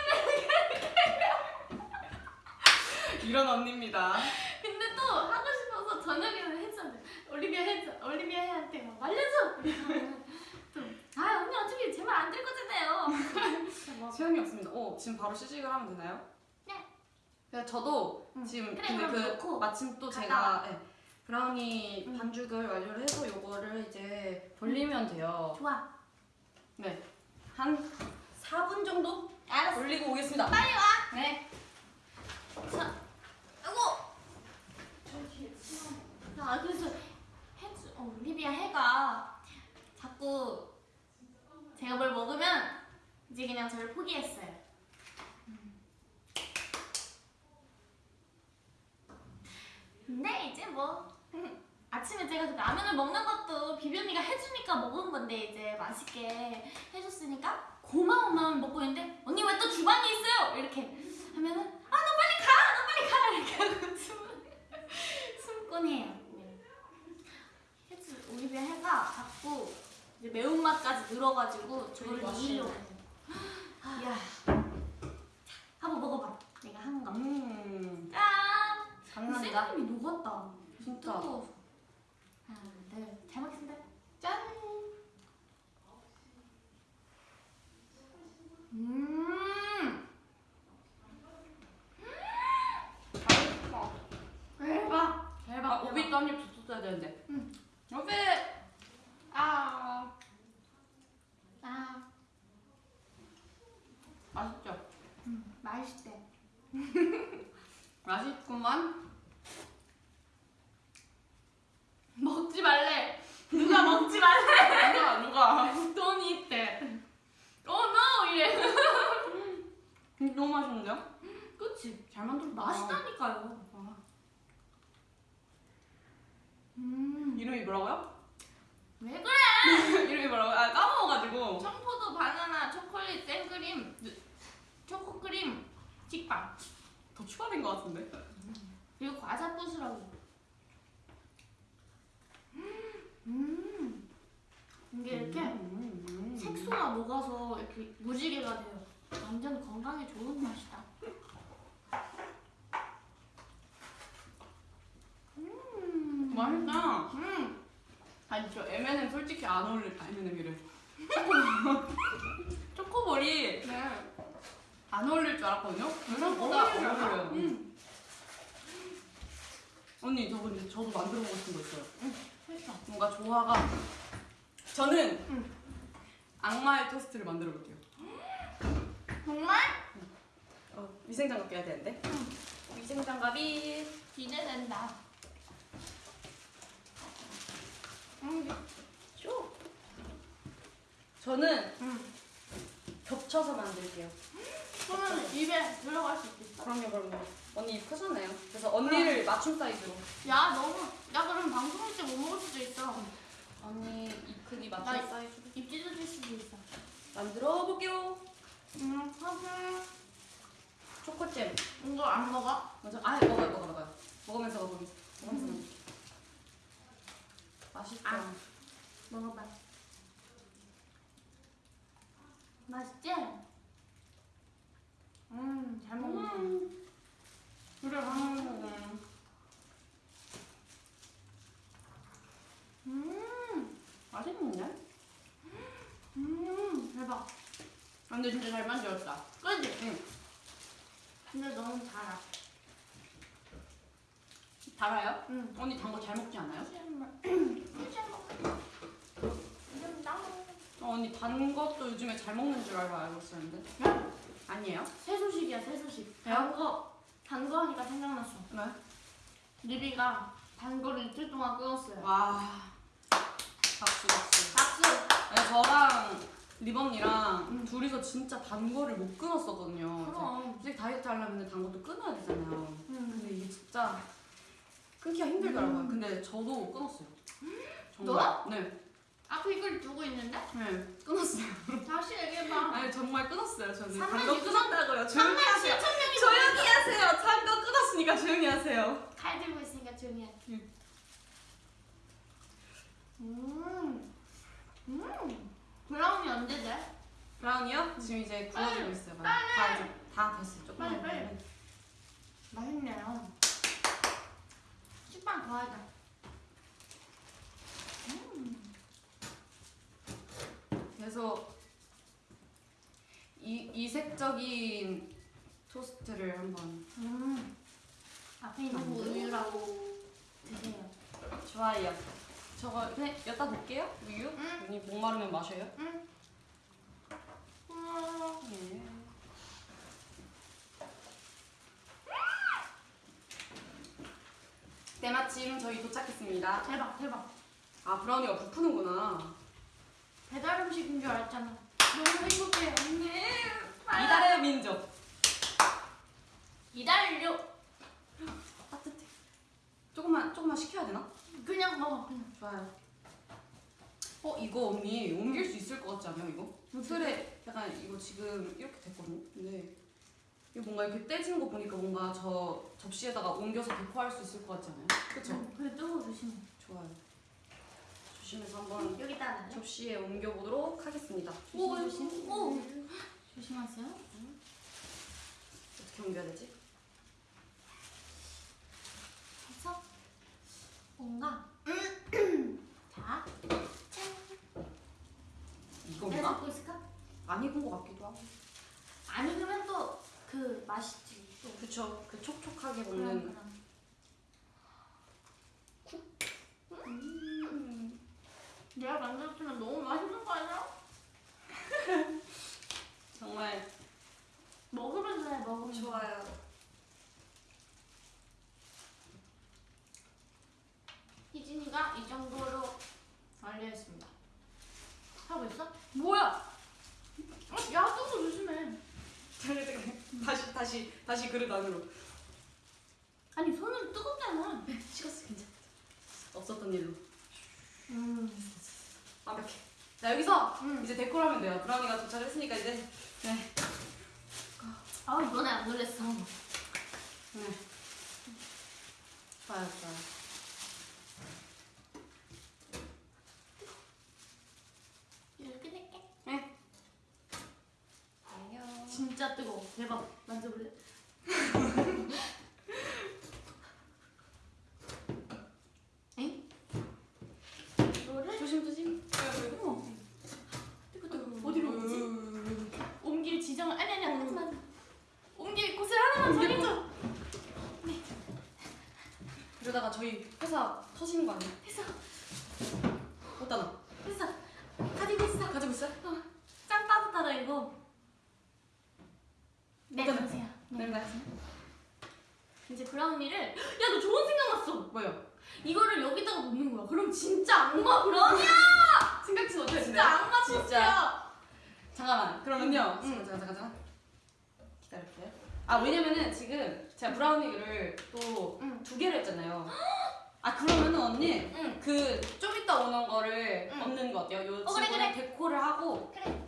이런 언니입니다. 근데 또 하고 싶어서 저녁에는 했었는데 올리비아 해 올리비아 해한테 막 말려줘 또아 언니 어차피 제 말 안 들을 거잖아요 소용이 없습니다. 어 지금 바로 시식을 하면 되나요? 네. 그래서 저도 응. 지금 그래, 근데 그 넣고 마침 또 제가 예, 브라우니 응. 반죽을 완료를 해서 요거를 이제 돌리면 돼요. 좋아 네. 한 4분 정도 알았어 돌리고 오겠습니다. 빨리 와 네. 자, 아이고. 아 그래서 해주 어, 올리비아 해가 자꾸 제가 뭘 먹으면 이제 그냥 저를 포기했어요. 음. 근데 이제 뭐 아침에 제가 그 라면을 먹는 것도 비비 언니가 해주니까 먹은 건데 이제 맛있게 해줬으니까 고마운 마음 먹고 있는데 언니 왜 또 주방에 있어요? 이렇게 하면은 아너 빨리 가! 네. 매운맛까지 늘어가지고 저를 해요. 야, 한번 먹어봐. 내가 한 거. 음. 짠! 장난이다. 생크림이 녹았다. 진짜. 뜨거워서. 하나, 둘, 잘 먹겠습니다. 짠! 음! 맛있어. 대박! 대박! 아, 오비도 한입 줬어야 되는데. 응. 오비! 아. 아, 맛있죠? 음, 맛있대. 맛있구만. 먹지 말래. 누가 먹지 말래. 누가, 누가. 돈이 있대. Oh no! 이래. 음, 너무 맛있는데요? 그치? 잘 만들었다. 맛있다니까요. 아. 음. 이름이 뭐라고요? 왜 그래? 이름이 뭐라고요? 아, 까먹어가지고. 청포도 바나나 초콜릿 생크림 초코크림 식빵 더 추가된 것 같은데? 그리고 과자 부스러기 음 이게 이렇게 음, 음. 색소가 녹아서 이렇게 무지개가 돼요 완전 건강에 좋은 맛이다 음 맛있다. 음. 아니, 저 M&M 솔직히 안 어울릴, 아, M&M이래. 초코볼이 네. 안 어울릴 줄 알았거든요? 생각보다 어울리잖아. 어울려요. 음. 언니, 저 근데 저도 만들어 보고 싶은 거 있어요. 했어 뭔가 조화가. 저는 응. 악마의 토스트를 만들어 볼게요. 정말? 어, 위생장갑 껴야 되는데. 위생장갑이 기대된다 음. 쇼. 저는 음. 겹쳐서 만들게요. 그러면 입에 들어갈 수 있겠어? 그럼요, 그럼요. 언니 입 크잖아요. 그래서 언니를 맞춤 사이즈로. 야 너무 야 그럼 방송할 때못 먹을 수도 있어 언니 입 크기 맞춤 나- 사이즈로 입 찢어질 수도 있어 만들어 볼게요. 음 사실 초코잼. 이거 안 먹어? 먼저 아 먹어요, 먹어, 먹어요. 먹으면서 먹으면서 먹으면서. 음. 맛있죠. 아. 먹어봐 맛있지? 음 잘 먹었어 음. 그래, 음. 음, 맛있는데? 음 대박 아, 근데 진짜 잘 만들었다. 그지? 응. 근데 너무 달아 달아요? 응 언니 단 거 잘 먹지 않아요? 어, 언니 단 것도 요즘에 잘 먹는 줄 알고 알고 있었는데. 네? 아니에요? 새 소식이야 새 소식 왜요? 단거 단 거 하니까 생각났어 네. 리비가 단 거를 이틀 동안 끊었어요 와. 박수, 박수. 박수 아니, 저랑 리번이랑 응. 둘이서 진짜 단 거를 못 끊었었거든요. 그럼 솔직히 다이어트 하려면 단 것도 끊어야 되잖아요. 음. 근데 이게 진짜 끊기가 힘들더라고요. 음. 근데 저도 끊었어요. 정말. 네. 앞에 이걸 두고 있는데? 네. 끊었어요. 다시 얘기해봐 아니 정말 끊었어요. 저는 육천- 끊었다고요. 조용히 3만 하세요. 7천 명이 조용히 하세요. 단거 끊었으니까 조용히 하세요. 칼 들고 있으니까 조용히 해 응. 음. 음. 브라운이 언제 돼? 브라운이요? 지금 이제 구워지고 있어요. 빨리! 다 다 됐어요. 조금만 빨리, 빨리. 더. 맛있네요 식빵 더 하자 음. 계속 이 이색적인 토스트를 한번 음. 앞에 있는 거 만들어. 우유라고 드세요 좋아요. 저거 그냥 여기다 볼게요. 우유. 응. 언니 목 마르면 마셔요. 응. 음. 네. 때마침 저희 도착했습니다. 대박 대박 아 브라우니가 부푸는구나. 배달 음식인 줄 알았잖아 너무 행복해 언니 이달의 민족. 이달료 따뜻해. 조금만 조금만 식혀야 되나? 그냥 먹어 그냥 좋아요. 어 이거 언니 옮길 수 있을 것 같지 않아요 이거? 틀에 약간 이거 지금 이렇게 됐거든요. 근데 이거 뭔가 이렇게 떼지는 거 보니까 뭔가 저 접시에다가 옮겨서 데코할 수 있을 것 같지 않아요? 그쵸? 응, 그래 뜨거워 조심해 좋아요. 조심해서 한번 여기다 놔요. 접시에 옮겨보도록 하겠습니다. 오, 조심, 조심. 오. 조심하세요. 어떻게 옮겨야 되지? 해서 뭔가 자, 짠. 내가 이건가? 잡고 있을까? 안 익은 것 같기도 하고. 안 익으면 또 그 맛있지. 또. 그쵸. 그 촉촉하게 먹는. 그럼. 음. 내가 만들었으면 너무 맛있는 거 아니야? 정말 먹으면서 해 먹으면서. 좋아요. 희진이가 이 정도로 완료했습니다. 하고 있어? 뭐야? 어, 야, 뜨거 조심해. 다시 다시 다시 그릇 안으로. 아니 손은 뜨겁잖아. 식었어 괜찮아. 없었던 일로. 음. 완벽해. 자 여기서 음. 이제 데코하면 돼요. 브라우니가 도착했으니까 이제 네. 아 이번에 안 놀랬어. 네. 좋아요 좋아요. 이렇게 끝낼게. 네. 안녕. 진짜 뜨거워. 대박. 만져볼래? 엥? 이거를 조심 조심. 어머. 뜨거 뜨거. 어디로 오지? 옮길 지정을 아니 아니야 하지만 옮길 곳을 하나만 정해줘. 이러다가 저희 회사 터지는 거 아니야? 했어 어디다 놔? 했어. 가지고 있어. 가지고 있어요? 어, 짱 따뜻하다 이거. 네 그러세요. 네, 네. 이제 브라우니를 야 너 좋은 생각 났어. 뭐요? 이거를 여기다가 놓는 거야. 그럼 진짜 악마 브라우니야. 생각지도 못했네. 진짜 악마 진짜. 잠깐만. 그러면요. 응. 잠깐 잠깐 잠깐. 기다릴게요. 아 왜냐면은 지금 제가 브라우니를 또두 응. 개를 했잖아요. 아 그러면은 언니 응. 그좀 이따 오는 거를 응. 얹는 거 어때요? 요 어, 그래, 그래. 데코를 하고. 그래.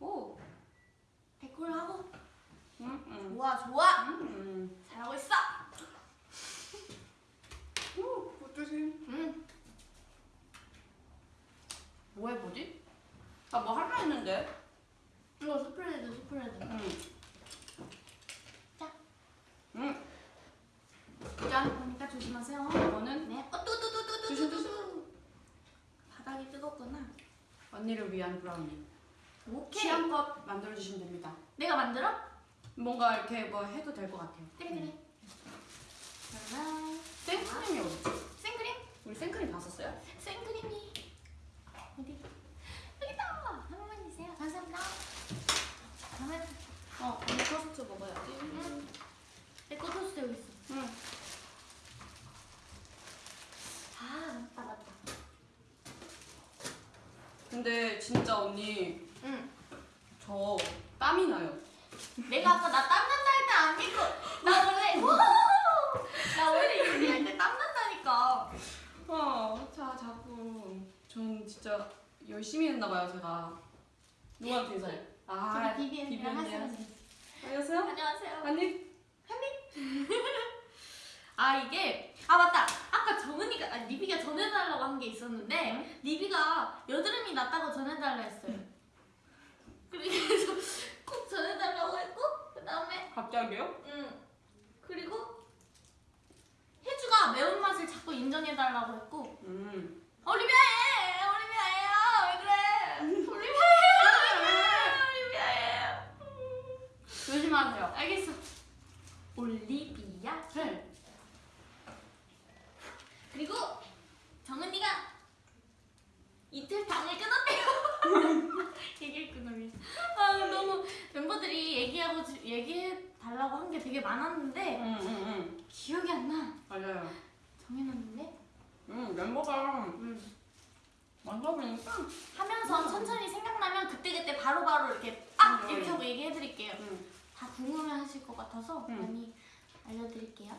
오. 데코를 하고. 응, 응. 좋아 좋아. 음. 잘하고 있어. 오, 조심. 응. 뭐 해보지? 아뭐 할라 했는데. 이거 스프레드 스프레드. 응. 자. 응. 짠. 그러니까 조심하세요. 이거는 네. 어, 또, 또, 또, 또, 또, 조심, 또, 또. 바닥이 뜨겁구나. 언니를 위한 브라우니. 오케이. 취향껏 만들어 주시면 됩니다. 내가 만들어? 뭔가 이렇게 뭐 해도 될 것 같아요. 그래, 그래. 그러면 생크림이 어디? 생크림? 우리 생크림 봤었어요? 생크림이 어디? 여기다. 한 번만 주세요. 감사합니다. 그러면 어, 언니 토스트 먹어야지. 응. 내거 토스트 여기 있어. 응. 아, 맞다, 맞다. 근데 진짜 언니 응. 저 땀이 나요. 내가 아까 나 땀난다 할 때 안 믿고 나 원래 나 원래 이렇게 할때 땀난다니까. 어, 자 자꾸 전 진짜 열심히 했나 봐요 제가. 누구한테 인사해? 아, 저기 비비엔이랑. 사람. 안녕하세요. 안녕하세요. 언니. 아 이게 아 맞다 아까 정은이가 아 리비가 전해달라고 한 게 있었는데 리비가 여드름이 났다고 전해달라 했어요 그래서 꼭 전해달라고 했고 그 다음에 갑자기요? 응 그리고 혜주가 매운맛을 자꾸 인정해달라고 했고 음. 올리비아에 올리비아예요 왜 그래 올리비아예요 올리비아예요 조심하세요. 알겠어 올리비아 네. 그리고 정은이가 이틀 방을 끊었대요. 얘기를 끊으면. 아 너무 멤버들이 얘기하고 지- 얘기해 달라고 한 게 되게 많았는데 응, 응, 응. 기억이 안 나. 맞아요. 정해놨는데 응, 멤버가 만나보니까. 하면서 음. 천천히 생각나면 그때 그때 바로바로 이렇게 딱 음, 이렇게 음. 하고 얘기해드릴게요. 응. 다 궁금해하실 것 같아서 음. 많이 알려드릴게요.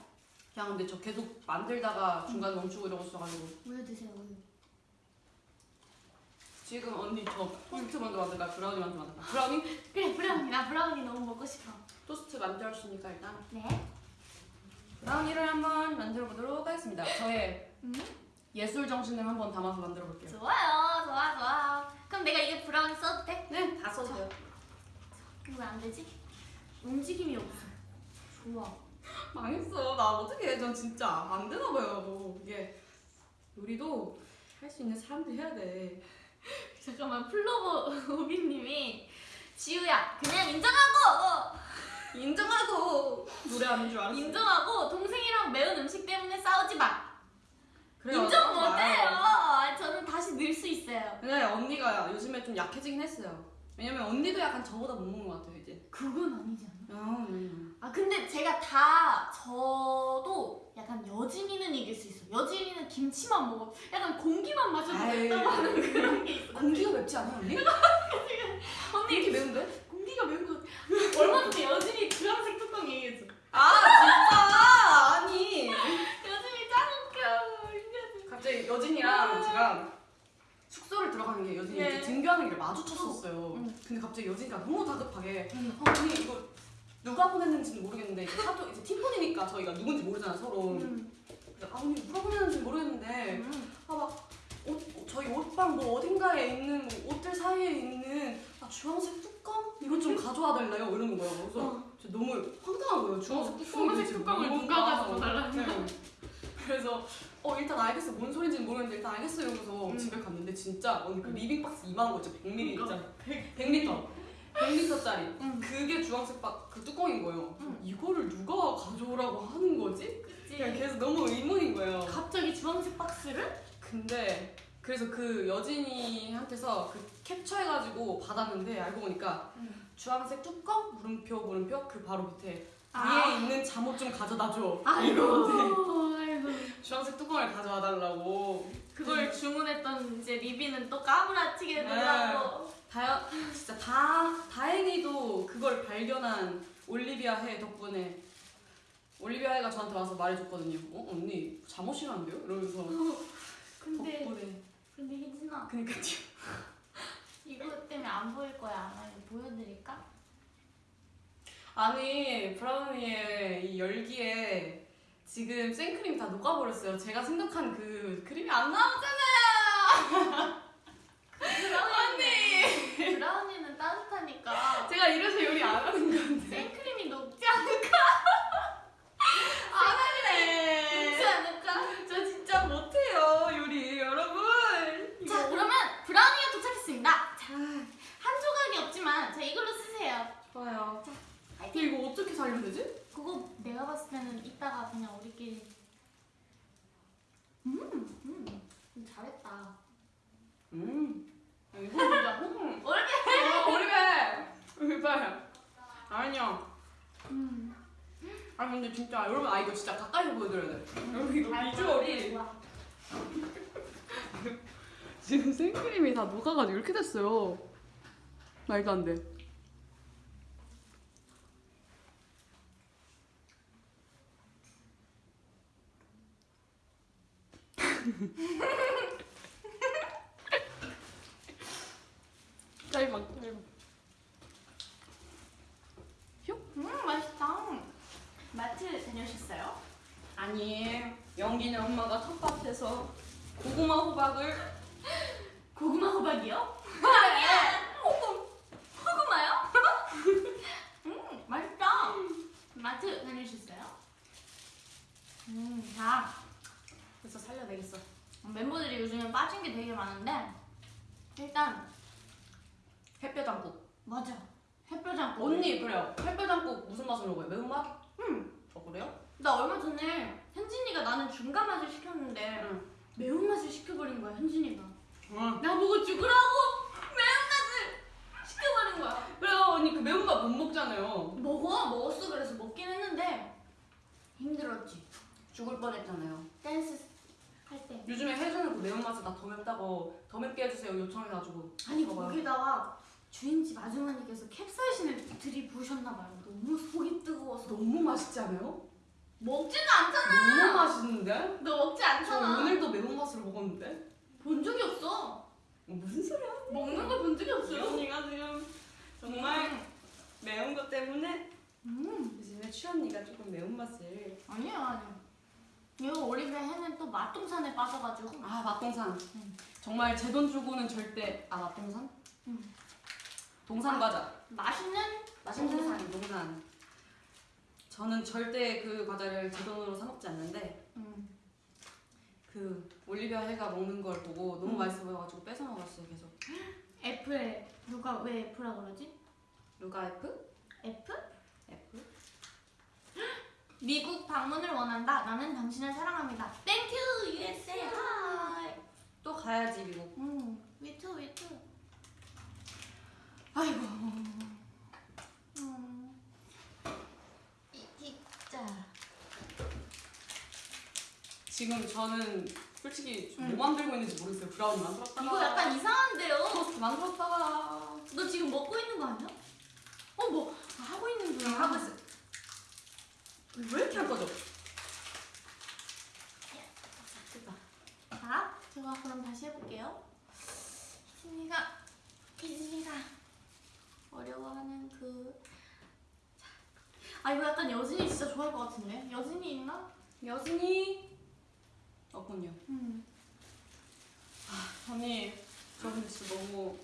야, 근데 저 계속 만들다가 중간 멈추고 이러고 있어가지고 우유 드세요 우유. 지금 언니 저 토스트 먼저 만들까? 브라우니 먼저 만들까? 브라우니? 그래 브라우니 나 브라우니 너무 먹고 싶어. 토스트 만들었으니까 일단 네. 브라우니를 한번 만들어 보도록 하겠습니다. 저의 음. 예술 정신을 한번 담아서 만들어 볼게요. 좋아요, 좋아, 좋아. 그럼 내가 이게 브라운이 써도 돼? 네, 다 써도 돼요. 왜 안 되지? 움직임이 없어. 좋아. 망했어. 나 어떻게 해? 전 진짜 안 되나 봐요. 이게 요리도 할 수 있는 사람들이 해야 돼. 잠깐만, 플로버 오빛님이 지우야, 그냥 인정하고! 인정하고 노래하는 줄 알았어. 인정하고 동생이랑 매운 음식 때문에 싸우지 마. 그래요. 인정. 못해요. 아, 저는 다시 늘 수 있어요. 근데 언니가 요즘에 좀 약해지긴 했어요. 왜냐면 언니도 약간 저보다 못 먹는 것 같아요 이제. 그건 아니지 않 아? 아, 음. 아 근데 제가 다 저도 약간 여진이는 이길 수 있어. 여진이는 김치만 먹어. 약간 공기만 마셔도. 된다고 하는 그런 게 있어. 공기가 맵지 않아 언니? 언니 이렇게 매운데? 공기가 매운 거. 얼마 전에 여진이 주황색 뚜껑 얘기해줘. 아 진짜 아니. 여진이 짱 웃겨. 갑자기 여진이랑 제가 숙소를 들어가는 게 여진이 네. 등교하는 길에 마주쳤었어요. 응. 근데 갑자기 여진이가 너무 다급하게 응. 어, 언니 이거 누가 보냈는지는 모르겠는데 이제 사도 이제 팀폰이니까 저희가 누군지 모르잖아 서로. 음. 그래서 아 언니 누가 보냈는지 모르겠는데 음. 아막 저희 옷방 뭐 어딘가에 있는 뭐 옷들 사이에 있는 아, 주황색 뚜껑 이거 좀 가져와 달래요 이러는 거예요. 그래서 어. 저 너무 황당한 거예요. 주황색 어, 주황색 뚜껑을 뭔가. 누가 가져다 달라는 네. 그래서 어 일단 알겠어 뭔 소린지는 모르겠는데 일단 알겠어요 이러고서 음. 집에 갔는데 진짜 언니 그 음. 리빙 박스 2만 원 진짜 100ml 그러니까. 있잖아 100리터 100 리터짜리 음. 그게 주황색 박그 뚜껑인 거예요 음. 이거를 누가 가져오라고 하는 거지? 그냥 그치. 계속 너무 의문인 거예요 갑자기 주황색 박스를? 근데 그래서 그 여진이한테서 그 캡처해가지고 받았는데 알고 보니까 음. 주황색 뚜껑 물음표 물음표 그 바로 밑에 아. 위에 있는 잠옷 좀 가져다 줘 아이고. 아이고. 주황색 뚜껑을 가져와 달라고 그걸 주문했던 이제 리비는 또 까무라치게 네. 되더라고. 다 진짜 다 다행히도 그걸 발견한 올리비아 해 덕분에 올리비아 해가 저한테 와서 말해줬거든요. 어 언니 잠옷이란데요? 이러면서 근데 덕분에 근데 희진아 그니까요. 이거 때문에 안 보일 거야. 이거 보여드릴까? 아니 브라우니의 이 열기에 지금 생크림 다 녹아버렸어요. 제가 생각한 그 크림이 안 나오잖아요. 브라우니 브라우니는 따뜻하니까 제가 이래서 요리 안 하는 건데. 생크림이 녹지 않을까? 안 할래. 녹지 않을까? 저 진짜 못해요 요리 여러분. 자 그러면 브라우니가 도착했습니다. 자, 한 조각이 없지만 자 이걸로 쓰세요. 좋아요. 근데 파이팅. 이거 어떻게 살리면 되지? 그거 내가 봤을 때는 이따가 그냥 우리끼리 음, 음, 음, 잘했다. 음. 이거 진짜 음. 올게. 어, 올리베. 올리베. 아니요. 음. 아 근데 진짜 여러분 아 이거 진짜 가까이서 보여드려야 돼. 여러분 이거 비주얼이. 지금 생크림이 다 녹아가지고 이렇게 됐어요. 말도 안 돼. 짧아, 짧아. 음 맛있다. 마트 다녀오셨어요? 아니, 연기는 엄마가 텃밭에서 고구마 호박을 고구마 호박이요? 아니야. 호구 호구마요? 음 맛있다. 마트 다녀오셨어요? 음 자. 그래서 살려내겠어. 멤버들이 요즘에 빠진 게 되게 많은데 일단 햇볕장국. 맞아 햇볕장국 언니 그래요. 햇볕장국 무슨 맛으로 먹어요? 매운맛? 응. 어 그래요? 나 얼마 전에 현진이가 나는 중간 맛을 시켰는데 응. 매운맛을 시켜버린 거야 현진이가 응. 나보고 죽으라고 매운맛을 시켜버린 거야 그래요 언니 그 매운맛 못 먹잖아요. 먹어 먹었어 그래서 먹긴 했는데 힘들었지 죽을 뻔했잖아요. 댄스 할 때 요즘에 혜주는 그 매운맛을 나 더 맵다고 더 맵게 해주세요 요청해가지고 아니 먹어봐요. 거기다가 주인집 아주머니께서 캡사이신을 들이부으셨나 봐요 너무 속이 뜨거워서 너무 맛있지 않아요? 먹지는 않잖아 너무 맛있는데? 너 먹지 저 않잖아 오늘도 매운맛으로 먹었는데? 본 적이 없어 어, 무슨 소리야? 먹는 걸 본 적이 없어요 언니가 지금 정말 매운 것 때문에 음 요즘에 추언니가 조금 매운맛을 아니야 아니야 이거 올리브에 해는 또 맛동산에 빠져가지고 아 맛동산. 음. 정말 제 돈 주고는 절대 아 맛동산? 음. 동산 과자. 맛있는 맛있는 동산. 동산. 동산. 저는 절대 그 과자를 제 돈으로 사 먹지 않는데 음. 그 올리비아 해가 먹는 걸 보고 너무 음. 맛있어 보여가지고 뺏어 먹었어요 계속. 애플 누가 왜 애플이라고 그러지? 루가 F? 애플? F? 미국 방문을 원한다. 나는 당신을 사랑합니다. 땡큐 USA. 또 가야지 미국. 음, 위투 위투. 아이고. 음. 이 진짜. 지금 저는 솔직히 음. 뭐 만들고 있는지 모르겠어요. 브라운 만들었다가 이거 약간 이상한데요? 토스트 만들었다가 너 지금 먹고 있는 거 아니야? 어, 뭐 하고 있는 거야? 하고 있어요. 왜 이렇게 할 거죠? 됐다. 자, 제가 그럼 다시 해볼게요. 희진이가 희진이가 어려워하는 그. 자. 아 이거 약간 여진이 진짜 좋아할 것 같은데? 여진이 있나? 여진이 없군요. 음. 언니 저 근데 진짜 너무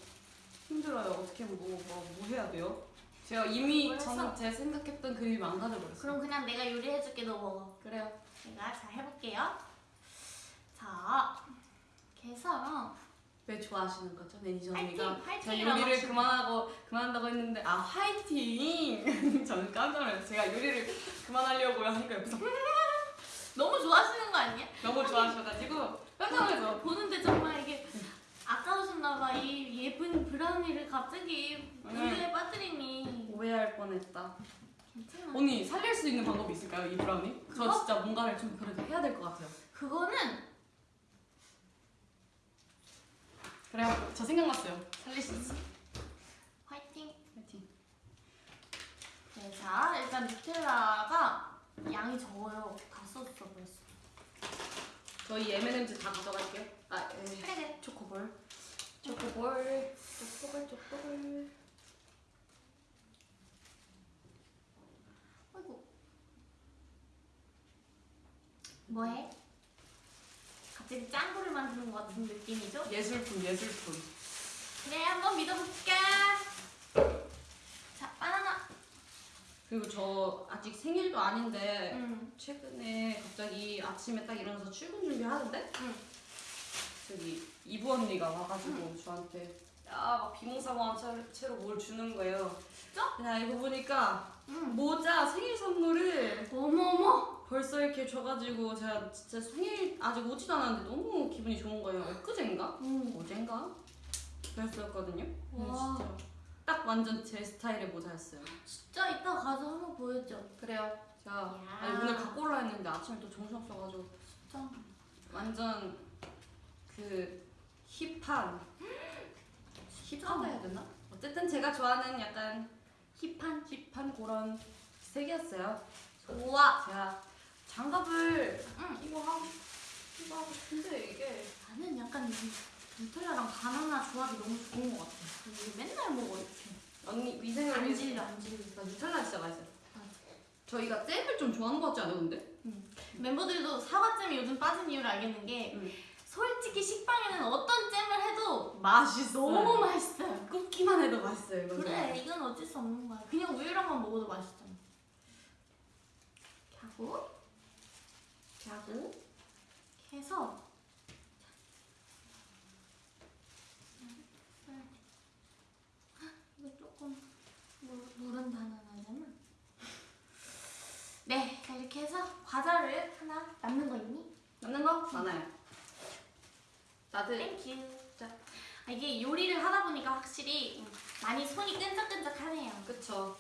힘들어요. 어떻게 뭐, 뭐, 뭐 해야 돼요? 제가 이미? 저는 제 생각했던 그림 망가져버렸어요. 그럼 그냥 내가 요리해줄게 너 먹어. 그래요. 제가 잘 해볼게요. 자, 그래서 왜 좋아하시는 거죠, 매니저 화이팅! 언니가? 저 요리를 그만하고 그만한다고 했는데 아 화이팅! 저는 깜짝 놀랐어요. 제가 요리를 그만하려고 하니까 옆에서 너무 좋아하시는 거 아니야? 너무 좋아하셔가지고 깜짝. 보는데 정말 이게 아까우셨나봐 이 예쁜 브라우니를 갑자기 응. 우유에 빠뜨리니 오해할 뻔했다. 괜찮아 언니 살릴 수 있는 방법이 있을까요, 이? 저 그거? 진짜 뭔가를 좀 그래도 해야 될 것 같아요. 그거는 그래요. 저 생각났어요. 살릴 수 있어. 화이팅 화이팅. 네, 자 일단 누텔라가 양이 적어요 다 썼어 벌써 저희 M&M's 다 가져갈게요. 아, 그래 초코볼. 초코볼. 초코볼, 초코볼. 아이고 뭐해? 갑자기 짱구를 만드는 것 같은 느낌이죠? 예술품, 예술품. 그래 한번 믿어볼게 자 바나나 그리고 저 아직 생일도 아닌데 응 최근에 갑자기 아침에 딱 일어나서 출근 준비하는데 응. 저기 이부 언니가 와가지고 저한테 야막 비몽사몽한 채- 채로 뭘 주는 거예요. 진짜? 야 이거 보니까 응. 모자 생일 선물을 어머어머 벌써 이렇게 줘가지고 제가 진짜 생일 아직 오지도 않았는데 너무 기분이 좋은 거예요. 엊그젠가? 응. 어젠가? 그랬었거든요. 와. 진짜 딱 완전 제 스타일의 모자였어요. 진짜 이따 가서 한번 보여줘 그래요. 제가 야. 아니, 오늘 갖고 올라 했는데 아침에 또 정신 없어가지고 진짜 완전 그 힙한 힙하다 해야 되나? 어쨌든 제가 좋아하는 약간 힙한 힙한 그런 색이었어요. 좋아 제가 장갑을 응. 이거 하고 이거 하고 싶은데 이게 나는 약간 이 누텔라랑 바나나 조합이 너무 좋은 것 같아 이게 맨날 먹어 이렇게 언니 위생을 안 위해서 질려 안 질려 나 누텔라 진짜 맛있어요. 맞아. 저희가 잼을 좀 좋아하는 것 같지 않아요, 근데? 멤버들도 사과잼이 요즘 빠진 이유를 알겠는 게 응. 솔직히 식빵에는 어떤 잼을 해도 맛있어. 너무 맛있어요 굽기만 해도 맛있어요, 이거. 그래 이건 어쩔 수 없는 거야 그냥 우유랑만 먹어도 맛있잖아 하고 이렇게 해서 이거 조금 다 나가잖아 네 자, 이렇게 해서 과자를 하나 남는 거 있니? 남는 거 많아요. 다들 thank you 자, 아, 이게 요리를 하다 보니까 확실히 음, 많이 손이 끈적끈적하네요 그쵸.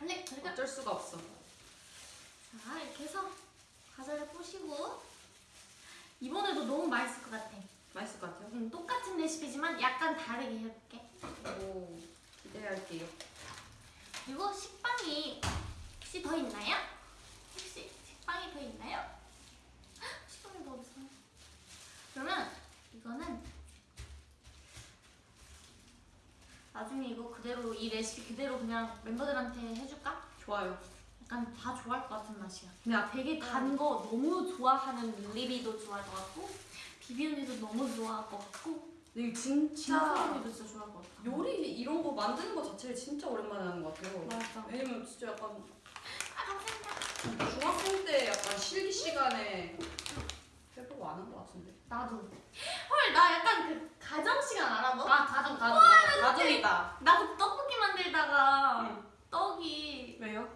원래 저희가 어쩔 수가 없어. 자 이렇게 해서 과자를 뿌시고 이번에도 너무 맛있을 것 같아. 맛있을 것 같아요. 음, 똑같은 레시피지만 약간 다르게 해볼게. 오, 기대할게요. 그리고 식빵이 혹시 더 있나요? 혹시 식빵이 더 있나요? 헉, 식빵이 더 없어. 그러면 이거는 나중에 이거 그대로 이 레시피 그대로 그냥 멤버들한테 해줄까? 좋아요. 약간 다 좋아할 것 같은 맛이야. 그냥 되게 단 거 너무 좋아하는 리비도 좋아할 것 같고 비비 언니도 너무 좋아할 것 같고 이게 진짜 진짜 언니도 진짜 좋아할 것 같아. 요리 이런 거 만드는 거 자체를 진짜 오랜만에 하는 것 같아요. 맞아. 왜냐면 진짜 약간 아. 중학생 때 약간 실기 시간에 해보고 안 한 것 같은데. 나도. 헐 나 약간 그 가정 시간 알아 너? 아 가정 가정 맞아. 가정이다. 나도 떡볶이 만들다가 응. 떡이 왜요?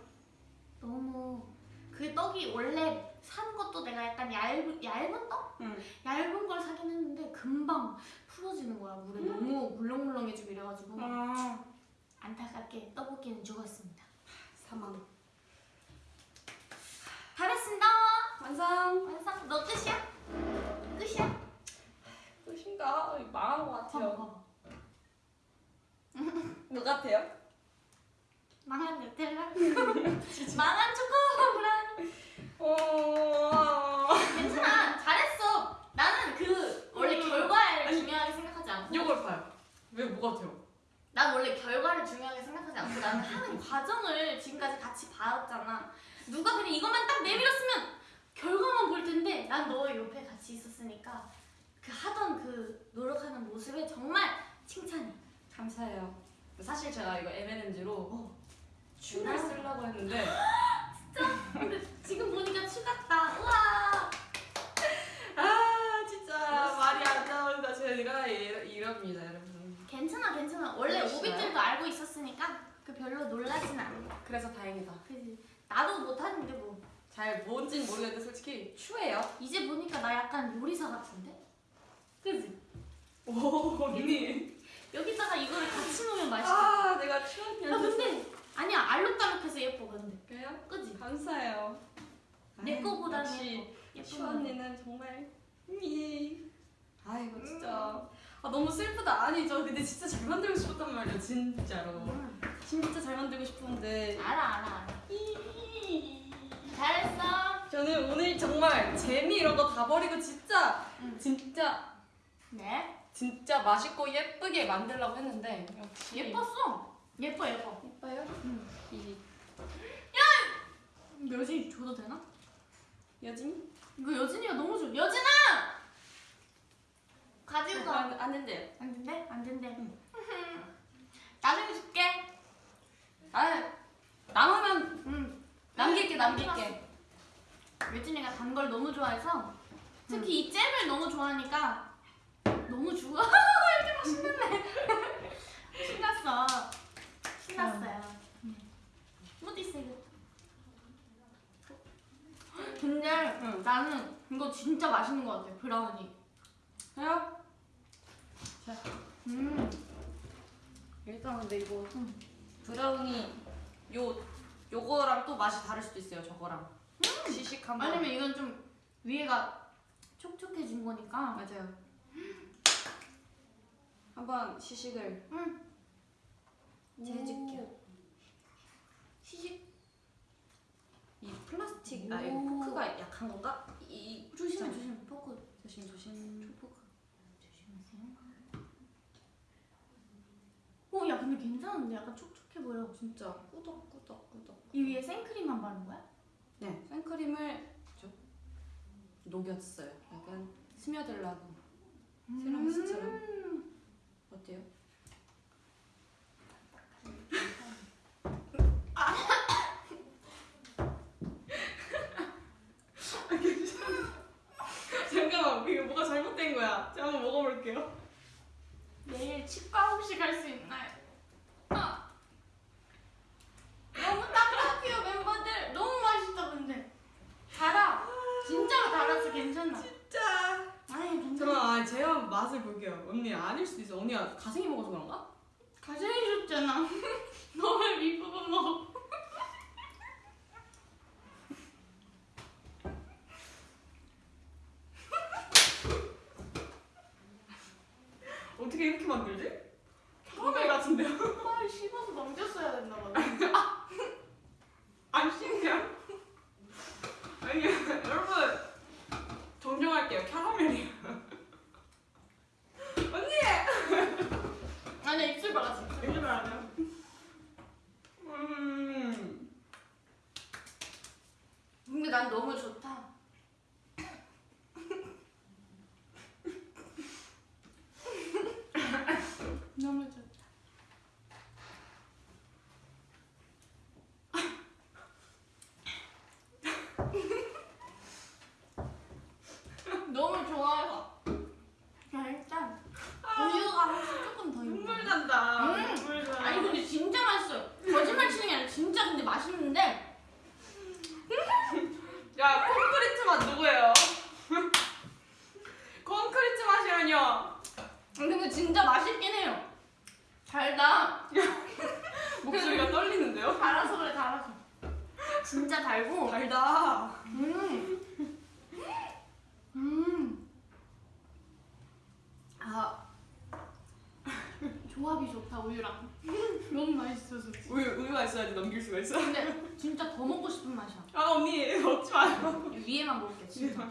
너무 그 떡이 원래 산 것도 내가 약간 얇은 얇은 떡? 응. 얇은 걸 사긴 했는데 금방 풀어지는 거야 물에 너무 물렁물렁해지고 이래가지고 아 안타깝게 떡볶이는 죽었습니다. 사망. 다 됐습니다. 완성. 완성. 너 끝이야? 끝이야? 끝인가? 망한 것 같아요. 뭐 같아요? 망한 누텔라. 망한 초코 브라우니. 어. 괜찮아. 잘했어. 나는 그 원래 음. 결과를 아니, 중요하게 생각하지 않고. 이걸 봐요. 왜뭐 같아요? 난 원래 결과를 중요하게 생각하지 않고 나는 하는 과정을 지금까지 같이 봐왔잖아. 누가 그냥 이것만 딱 내밀었으면 결과만 볼 텐데 난 너 옆에 같이 있었으니까 그 하던 그 노력하는 모습에 정말 칭찬해. 감사해요. 사실 제가 이거 M&M즈로 어. 춤을 쓰려고 했는데 근데 지금 보니까 추 같다. 우와. 아 진짜 말이 안 나온다. 제가 이- 이럽니다 여러분. 괜찮아 괜찮아. 원래 그러시나요? 오빛들도 알고 있었으니까 그 별로 놀라진 않아. 그래서 다행이다. 그지. 나도 못하는데 뭐. 잘 뭔진 모르겠는데 솔직히 추해요. 이제 보니까 나 약간 요리사 같은데? 그지? 오 언니. 여기다가 이거를 같이 놓으면 맛있겠다. 아 내가 추한 야 근데 아니야 알록달록해서 예뻐 근데 그래요? 그지? 감사해요. 내 거보다는 예뻐 추 언니는 정말 미. 아이고 진짜 아 너무 슬프다. 아니 저 근데 진짜 잘 만들고 싶었단 말이야 진짜로. 음, 진짜 잘 만들고 싶었는데 알아 알아 알아 잘했어 저는 오늘 정말 재미 이런 거 다 버리고 진짜 응. 진짜 네 진짜 맛있고 예쁘게 만들려고 했는데 역시 예뻤어 예뻐 예뻐 예뻐요? 응. 이 여진이 줘도 되나? 여진? 이거 여진이가 너무 좋아 여진아 가지고 가 안, 안 된대요. 안 된대? 안 된대 나중에 줄게 아 남으면 응 남길게 남길게. 여진이가 단 걸 너무 좋아해서 특히 이 잼을 너무 좋아하니까 너무 좋아 이렇게 막 신났네 신났어 신났어요 있어 이거 근데 응. 나는 이거 진짜 맛있는 것 같아 브라우니 해요? 음 일단 근데 이거 응. 브라우니 요 요거랑 또 맛이 다를 수도 있어요. 저거랑 시식한 거. 아니면 이건 좀 위에가 촉촉해진 거니까 맞아요. 한번 시식을 응 제가 해줄게요. 시식 이 플라스틱 아 오. 이 포크가 약한 건가? 이 조심해 자, 조심해 포크 조심 조심. 포크 조심하세요 오 야 근데 괜찮은데 약간 촉촉해 보여 진짜 꾸덕꾸덕꾸덕. 이 위에 생크림만 바른 거야? 네 생크림을 좀 녹였어요. 약간 스며들라고. 세라미스처럼. 음. 어때요? 잠깐만 이거 뭐가 잘못된 거야. 제가 한번 먹어볼게요. 내일 치과 혹시 갈 수 있나요? 아. 너무 딱딱해요 멤버들 너무 맛있다 근데 달아 진짜로 달아서 괜찮아 진짜. 아니 괜찮아 잠깐만 아, 제가 맛을 볼게요. 언니 아닐 수도 있어. 언니가 가생이 먹어서 그런가? 가생해줬잖아 너왜 밑부분 먹어 어떻게 이렇게 만들지? 캐러멜 같은데요? 빨리 씹어서 넘겼어야 됐나 봐 안 씹냐? 아니 여러분 정정할게요. 캐러멜이에요. 언니! 아니야 입술 발랐어 입술 말아요. 음. 진짜 맛있긴 해요. 달다. 목소리가 떨리는데요? 달아서 그래 달아서. 진짜 달고. 달다. 음. 음. 아. 조합이 좋다 우유랑. 너무 맛있어서. 우유 우유가 있어야지 넘길 수가 있어. 근데 진짜 더 먹고 싶은 맛이야. 아 언니 먹지 마요. 위에만 먹을게 진짜.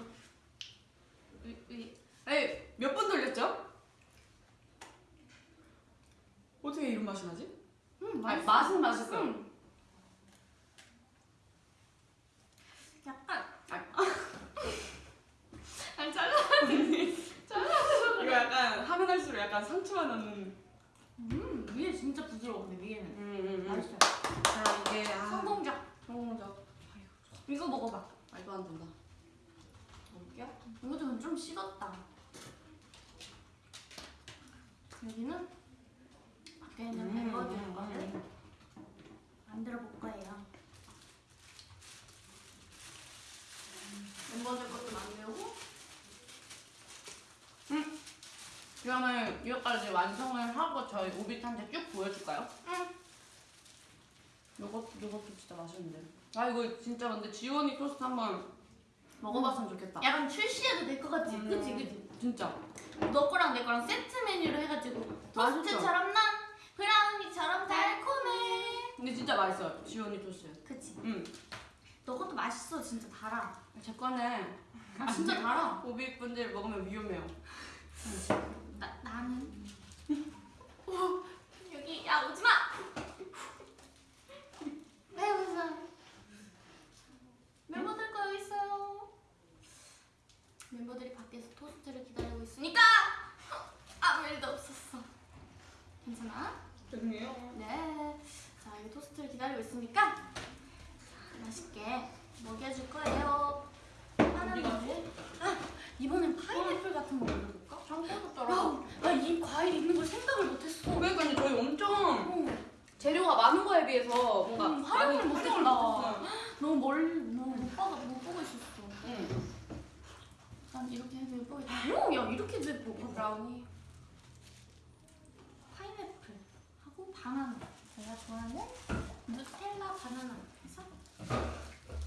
위, 위. 에이 몇번 돌렸죠? 어떻게 이런 맛이 나지? 음, 아니, 맛있어. 맛은 맛있어요. 음. 약간 아니 잘라. 이거 약간 하면 할수록 약간 상처가 나는. 음 위에 진짜 부드러워 근데 위에는 음, 맛있어. 자 이게 아 성공적. 성공적. 이거 먹어봐. 말도 안 된다. 먹을게요. 이것도 좀 식었다. 여기는 있는 음, 멤버들 음, 거를 음. 만들어 볼 거예요. 멤버들 것도 만들고 그러면 이거까지 완성을 하고 저희 오빛한테 쭉 보여줄까요? 응. 요것 요것도 진짜 맛있는데. 아 이거 진짜 근데 지원이 토스트 한번 먹어봤으면 좋겠다. 약간 출시해도 될 것 같지? 음. 그치 그치? 진짜. 너 거랑 내 거랑 세트 메뉴로 해가지고 맛있죠? 토스트처럼 난 브라우니처럼 달콤해 근데 진짜 맛있어요. 지원이 토스트. 그치? 응. 너 것도 맛있어 진짜 달아 제 거는 아 진짜 달아 오빛 분들 먹으면 위험해요. 나, 나는 오, 여기 야 오지 마 왜 웃어 멤버들 거 여기 있어요 멤버들이 밖에서 토스트를 기다리고 있으니까 아무 일도 없었어 괜찮아? 죄송해요. 네. 자, 여기 토스트를 기다리고 있으니까 자, 맛있게 먹여줄 거예요. 하나는? 뭐지? 아, 이번엔 파인애플 같은 거 먹어볼까? 야, 나이 과일 있는 걸 생각을 못했어. 그러니까 저희 엄청 어, 재료가 많은 거에 비해서 뭔가 음, 활용을 못했다. 너무 멀리, 너무 못 봐가 못 보고 있었어. 응. 난 이렇게 해도 예쁘겠다. 오, 야, 이렇게 해도 예뻐. 브라우니. 파인애플 하고 바나나. 제가 좋아하는 누텔라 바나나. 해서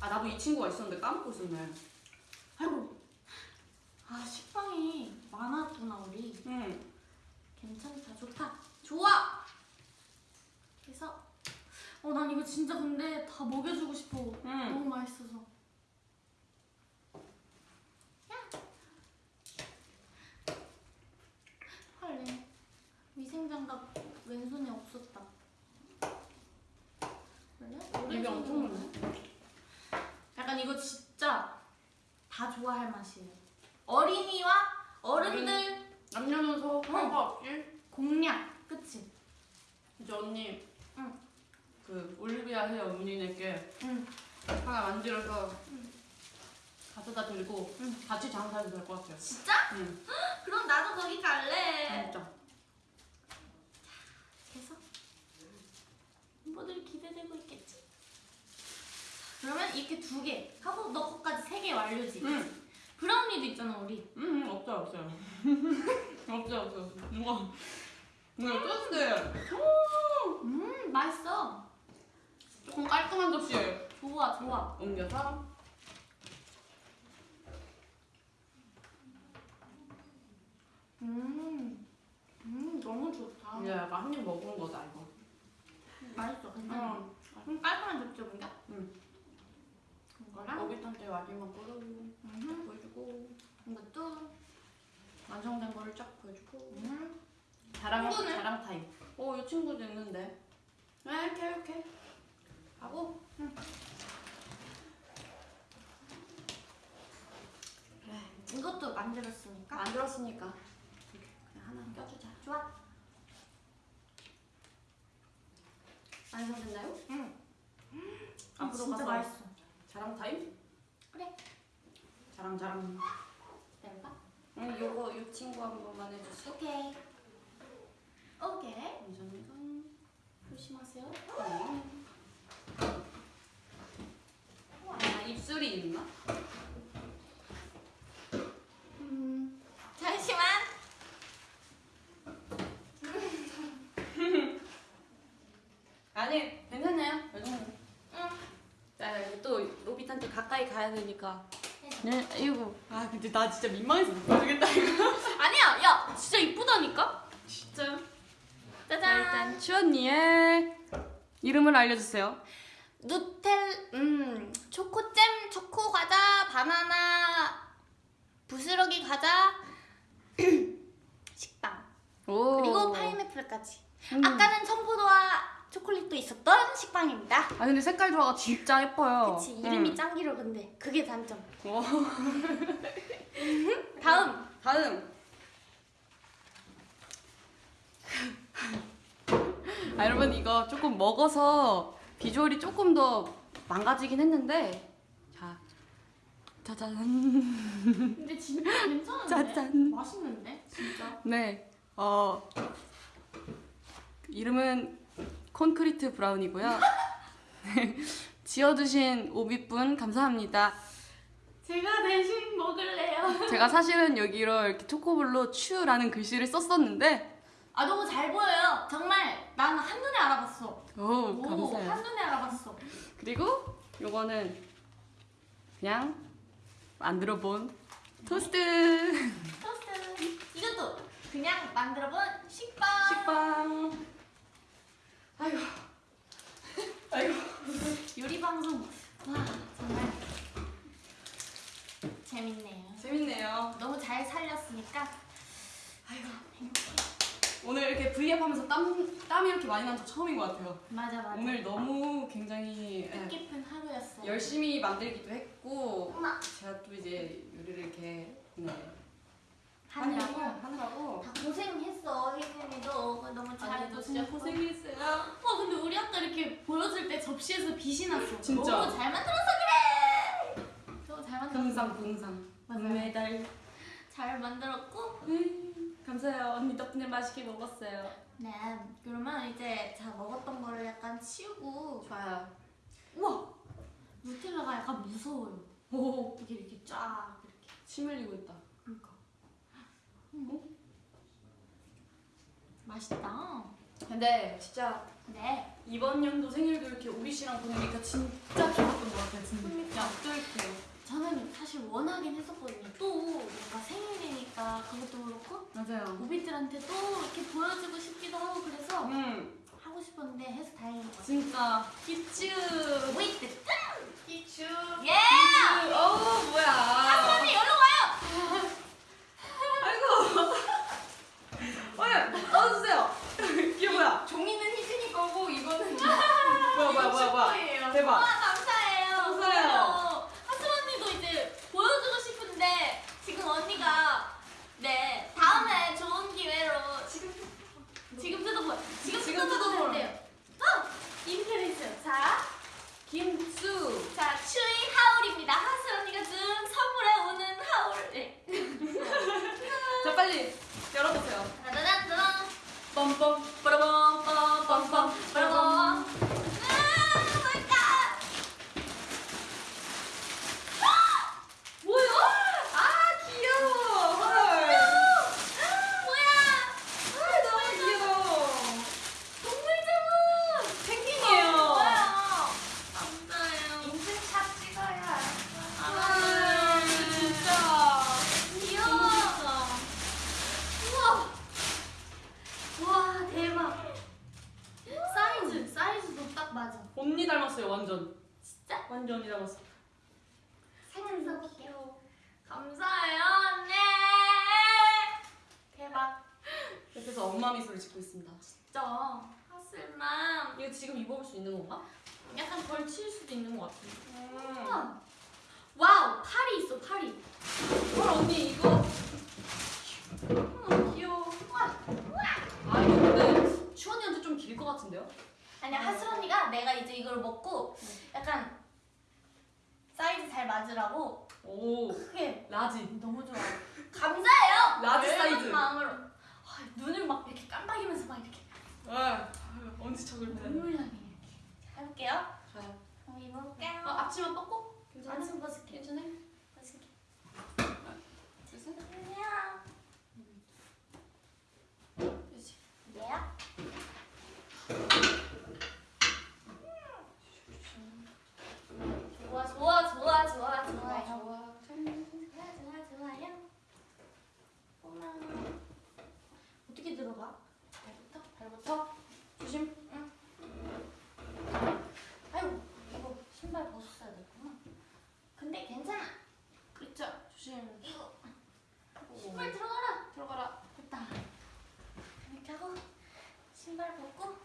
아 나도 이 친구가 있었는데 까먹고 있었네. 아이고. 아, 식빵이 많았구나, 우리. 응. 괜찮다, 좋다. 좋아! 그래서, 어, 난 이거 진짜 근데 다 먹여주고 싶어. 응. 너무 맛있어서. 야! 헐래. 위생장갑 왼손에 없었다. 원래? 입이 엄청 많네. 약간 이거 진짜 다 좋아할 맛이에요. 어린이와 어른들 남녀노소 상관없이 공략, 그치? 이제 언니 응. 그 올리비아 헤어 언니네께 응. 하나 만들어서 응. 가져다 드리고 응. 같이 장사해도 될 것 같아요. 진짜? 응. 그럼 나도 거기 갈래. 진짜. 그래서 멤버들이 기대되고 있겠지. 그러면 이렇게 두 개 하고 너 거까지 세 개 완료지. 응. 브라우니도 있잖아 우리. 응, 응, 없어요, 없어요. 없어요, 없어요. 누가, 누가 떴는데 음 맛있어. 조금 깔끔한 접시에 좋아 좋아. 옮겨서 음, 음 너무 좋다. 약간 한입 먹은 거다, 이거. 맛있어 괜찮아. 응. 음 깔끔한 접시 뭔가? 응. 이거랑 오빛한테 마지막 거로 음, 보여주고 이것도 완성된 거를 쫙 보여주고 음. 자랑, 친구는? 자랑 타임. 어, 이 친구도 있는데. 네, 이렇게, 이렇게. 하고. 그래, 이것도 만들었으니까. 만들었으니까. 그냥 하나 껴주자. 좋아. 완성됐나요? 응. 앞으로 아, 진짜 가서 맛있어. 자랑 타임? 그래. 자랑 자랑. 될까? 응, 요거 요 친구 한 번만 해주세요. 오케이. 오케이. 운전등 조심하세요. 응. 아, 입술이 있나? 음, 잠시만. 아니, 괜찮네요. 요 정도. 가야 되니까. 네, 이거 아 근데 나 진짜 민망해서 못 보여주겠다 이거. 아니야, 야, 진짜 이쁘다니까? 진짜요? 짜잔. 일단 추언니의 이름을 알려주세요. 누텔, 음, 초코잼, 초코 과자, 바나나, 부스러기 과자, 식빵. 오. 그리고 파인애플까지. 음. 아까는 청포도와 초콜릿도 있었던 식빵입니다. 아 근데 색깔 조화가 진짜 예뻐요. 그치, 이름이 음. 짱기로 근데 그게 단점. 오. 다음. 다음. 아 여러분 이거 조금 먹어서 비주얼이 조금 더 망가지긴 했는데 자 짜잔 근데 진짜 괜찮은데? 짜잔. 맛있는데? 진짜. 네 어. 이름은 콘크리트 브라우니고요. 네, 지어주신 오빛 분 감사합니다. 제가 대신 먹을래요. 제가 사실은 여기로 이렇게 초코볼로 츄라는 글씨를 썼었는데 아 너무 잘 보여요. 정말 난 한눈에 알아봤어. 오 오, 감사해요. 한눈에 알아봤어. 그리고 요거는 그냥 만들어 본 토스트 토스트. 이것도 그냥 만들어 본 식빵. 식빵. 아이고. 아이고. 요리 방송. 와 정말 재밌네요. 재밌네요. 너무 잘 살렸으니까. 아이고. 오늘 이렇게 V앱 하면서 땀 땀이 이렇게 많이 난적 처음인 것 같아요. 맞아 맞아. 오늘 너무 굉장히 예, 뜻깊은 하루였어. 열심히 만들기도 했고 엄마 제가 또 이제 요리를 이렇게 네, 하느라고 하느라고 다 고생했어 혜진이도 그거 너무 잘해도 진짜 고생했어요. 와 아까 이렇게 보여줄 때 접시에서 빛이 났어. 진짜. 너무 잘 만들어서 그래. 너무 잘 만들었어. 동상 동상 맞아요. 은메달 잘 만들었고. 음, 감사해요 언니 덕분에 맛있게 먹었어요. 네. 그러면 이제 자 먹었던 거를 약간 치우고. 좋아요. 우와. 누텔라가 약간 무서워요. 오, 이게 이렇게 쫙 이렇게. 침 흘리고 있다. 그러니까. 음. 맛있다. 근데 진짜 네. 이번 연도 생일도 이렇게 우리 씨랑 보내니까 진짜 좋았던 것 같아요. 진짜 쫄게요. 저는 사실 원하긴 했었거든요. 또 뭔가 생일이니까 그것도 그렇고 맞아요. 오비들한테 또 이렇게 보여주고 싶기도 하고 그래서 음, 하고 싶었는데 해서 다행인 것 같아요. 진짜 키츠. 오이트 키츠. 예! 어 뭐야? 언니 여기로 와요! 아이고. 어예, 넣어주세요. 이게 뭐야? 종이는 희진이 거고 이거는 뭐야 뭐야 뭐야 뭐야? 대박. 와 감사해요. 감사해요. 하슬 언니도 이제 보여주고 싶은데 지금 언니가 네 다음에 좋은 기회로 지금 지금 뜯어보 지금 지금 뜯어보라. 된대요. 어 인테리스 자. 김수. 자, 추위 하울입니다. 하슬 언니가 준 선물에 오는 하울. 네. 자 빨리 열어보세요. 짜자잔. 빰빰 빠라밤 빰빰빰 빠라밤. 빠라밤. 아, 뭘까? 뭐야? 아 귀여워. 헐. 뭐야? 아 너무 귀여워. 동물자문. 펭귄이에요. 뭐야? 감사해요. 인증샷 찍어야. 아 진짜. 귀여워. 우와. 와, 대박. 사이즈, 사이즈도 딱 맞아. 언니 닮았어요 완전. 진짜? 완전 언니 닮았어. 생각도 귀여워. 감사해요, 언니. 대박. 옆에서 엄마 미소를 짓고 있습니다. 진짜. 하슬맘. 이거 지금 입어볼 수 있는 건가? 약간 걸칠 수도 있는 것 같은데. 음. wow, 팔이 있어, 팔이. 헐 언니 이거. 음, 귀여워. 아 이거 근데 츄 언니한테 좀 길 것 같은데요? 아니야, 하슬 언니가 내가 이제 이걸 먹고 약간 사이즈 잘 맞으라고 오. 크게. Large. 음, 너무 좋아. 감사해요. large 사이즈. 마음으로. 아, 눈을 막 이렇게 깜빡이면서 막 이렇게. 아 언제 적을 때? 눈물 나게 이렇게. 해볼게요. 좋아요. 어, 그럼 입어볼게요. 어, 앞치마 벗고? 괜찮아? 앞치마 벗을게. 괜찮아? 벗을게. 안녕 음. 그치. 얘야 근데 괜찮아. 그렇죠. 조심. 신발 들어가라. 들어가라. 됐다. 이렇게 하고 신발 벗고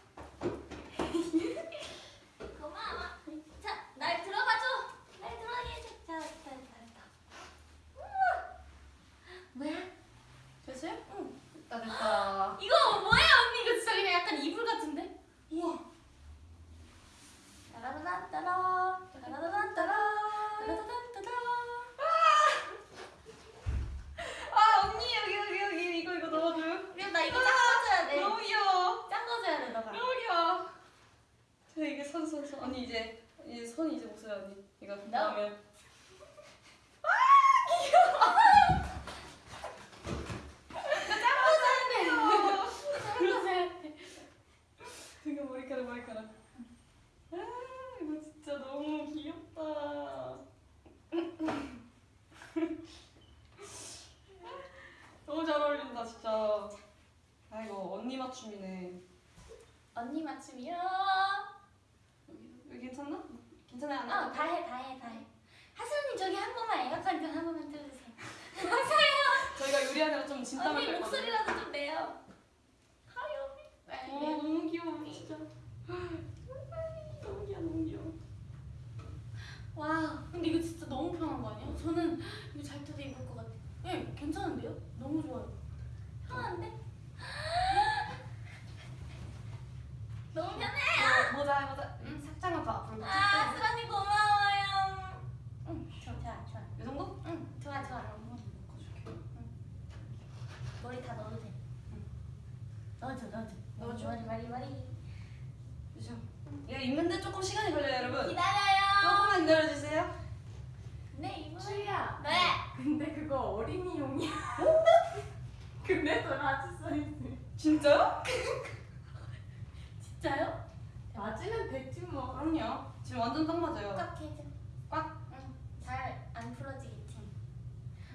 손 손 손. 언니 이제 이제 손 이제 못 써요 언니. 이거 거줘야 돼. 되게 머리카락 머리카락. 아 이거 진짜 너무 귀엽다. 너무 잘 어울린다 진짜. 아 이거 언니 맞춤이네. 언니 맞춤이요. 괜찮나? 괜찮아요 안 어, 해? 다 해, 다 해, 다 해. 하수님 저기 한 번만 애각한 한 번만 틀어주세요. 저희가 요리하느라 좀 진땀을 언니. 목소리라도 좀 내요. 하요. 어 너무 귀여워 진짜. 너무 귀여워 너무 귀여워. 와, 근데 이거 진짜 너무 편한 거 아니에요? 저는 이거 잘 때도 입을 것 같아요. 예, 괜찮은데요? 너무 좋아요. 편한데? 너무 편해요. 모자 모자 음, 살짝만 더 앞으로. 아, 수란이 고마워요. 응, 좋아, 좋아, 좋아. 이 정도? 응, 좋아, 좋아. 머리 다 넣어도 돼. 넣어줘, 넣어줘. 넣어줘? 머리, 머리, 머리. 그죠. 이거 입는데 조금 시간이 걸려요 여러분. 기다려요. 조금만 기다려주세요. 네, 이거. 츄야. 네. 근데 그거 어린이용이야. 근데 더 large 사이즈. 진짜요? 진짜요? 뭐. 그럼요. 지금 완전 딱 맞아요. 꽉 해줘. 꽉? 응. 잘 안 풀어지겠지.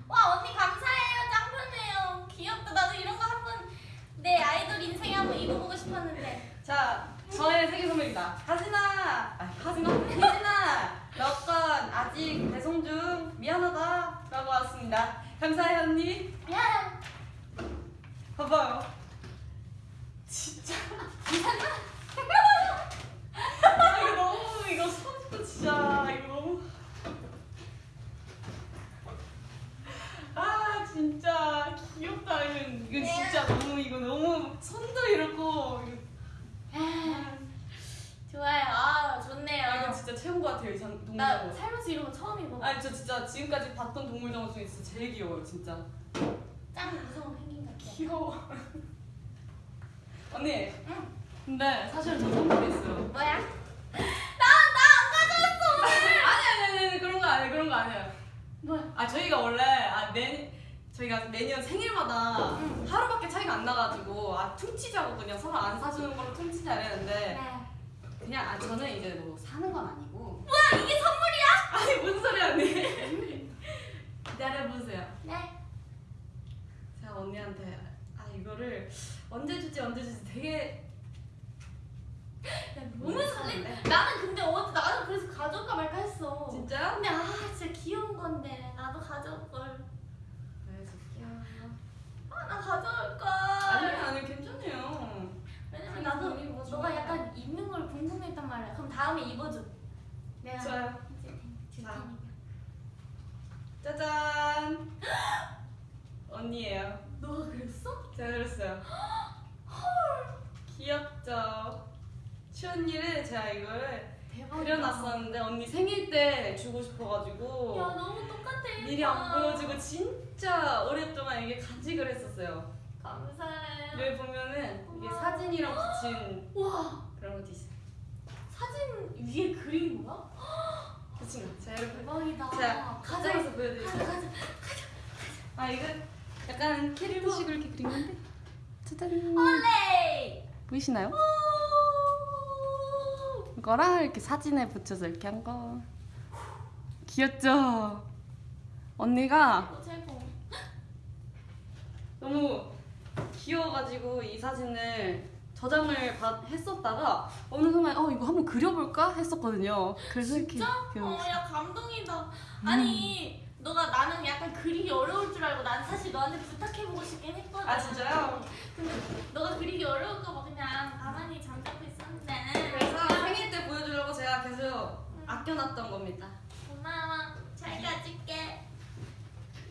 와 언니 감사해요. 짱 편해요. 귀엽다. 나도 이런 거 한번 내 아이돌 인생에 한번 입어보고 싶었는데. 자, 저의 생일 선물입니다. 희진아, 아, 하진아, 혜진아, 너건 아직 배송 중 미안하다라고 왔습니다. 감사해요 언니. 야. 봐봐요. 진짜. 아, 이거 너무 이거 손도 진짜 이거 너무. 아 진짜 귀엽다 이거 이거 진짜 너무 이거 너무 손도 이렇고 이거. 좋아요. 아 좋네요. 아, 이거 진짜 최고인 것 같아요 이 장- 나 동물정원. 살면서 이런 거 처음 입어봐. 아니 저 진짜 지금까지 봤던 동물 정원 중에 진짜 제일 귀여워요 진짜. 짱 무서운 펭귄 같아. 귀여워. 언니. 응. 근데 사실 저 선물이 있어요. 뭐야? 나 나안 가져왔어 오늘. 아니 아니 아니 그런 거 아니에요 그런 거 아니에요. 뭐야? 아 저희가 원래 아 매 저희가 매년 생일마다 응. 하루밖에 차이가 안 나가지고 아 퉁치자고 그냥 서로 안 사주는 걸로 퉁치자 이랬는데 네. 그냥 아 저는 이제 뭐 사는 건 아니고 뭐야 이게 선물이야? 아니 무슨 소리야 언니 기다려 보세요. 네. 제가 언니한테 아 이거를 언제 줄지 언제 줄지 되게 야, 너무 설레. 나는 근데 어제 나는 그래서 가져올까 말까 했어. 진짜요? 근데 아 진짜 귀여운 건데 나도 가져올 걸. 왜 좋게요? 아나 가져올 걸. 아니요 아니요 괜찮아요. 왜냐면 나도 너가. 약간 입는 걸 궁금했단 말이야. 그럼 다음에 입어줘. 내가 좋아요. 자. 짜잔. 언니예요. 너가 그랬어? 제가 그랬어요. 귀엽죠? 추언니를 제가 이거를 대박이다. 그려놨었는데 언니 생일 때 주고 싶어가지고 야 너무 똑같아. 미리 안 보여주고 진짜 오랫동안 이게 간직을 했었어요. 감사해. 여기 보면은 이게 고마워. 사진이랑 붙인 와 그런 것도 있어요. 사진 위에 그린 거야? 그치? 제가 이렇게 대박이다. 제가 가자. 가져가서 보여드릴게요. 가자 가자. 아 이거 약간 캐릭터식으로 이렇게 그린 건데 짜잔 올레. 보이시나요? 이거랑 이렇게 사진에 붙여서 이렇게 한 거 귀엽죠? 언니가 최고 최고. 너무 귀여워가지고 이 사진을 저장을 받, 했었다가 어느 순간 어 이거 한번 그려볼까 했었거든요. 그래서 이렇게 진짜? 그려- 어, 야 감동이다. 아니 너가 나는 약간 그리기 어려울 줄 알고 난 사실 너한테 부탁해보고 싶긴 했거든. 아 진짜요? 근데 너가 그리기 어려울까 봐 그냥 가만히 잠자고 계속 아껴놨던 겁니다. 고마워. 잘 가질게.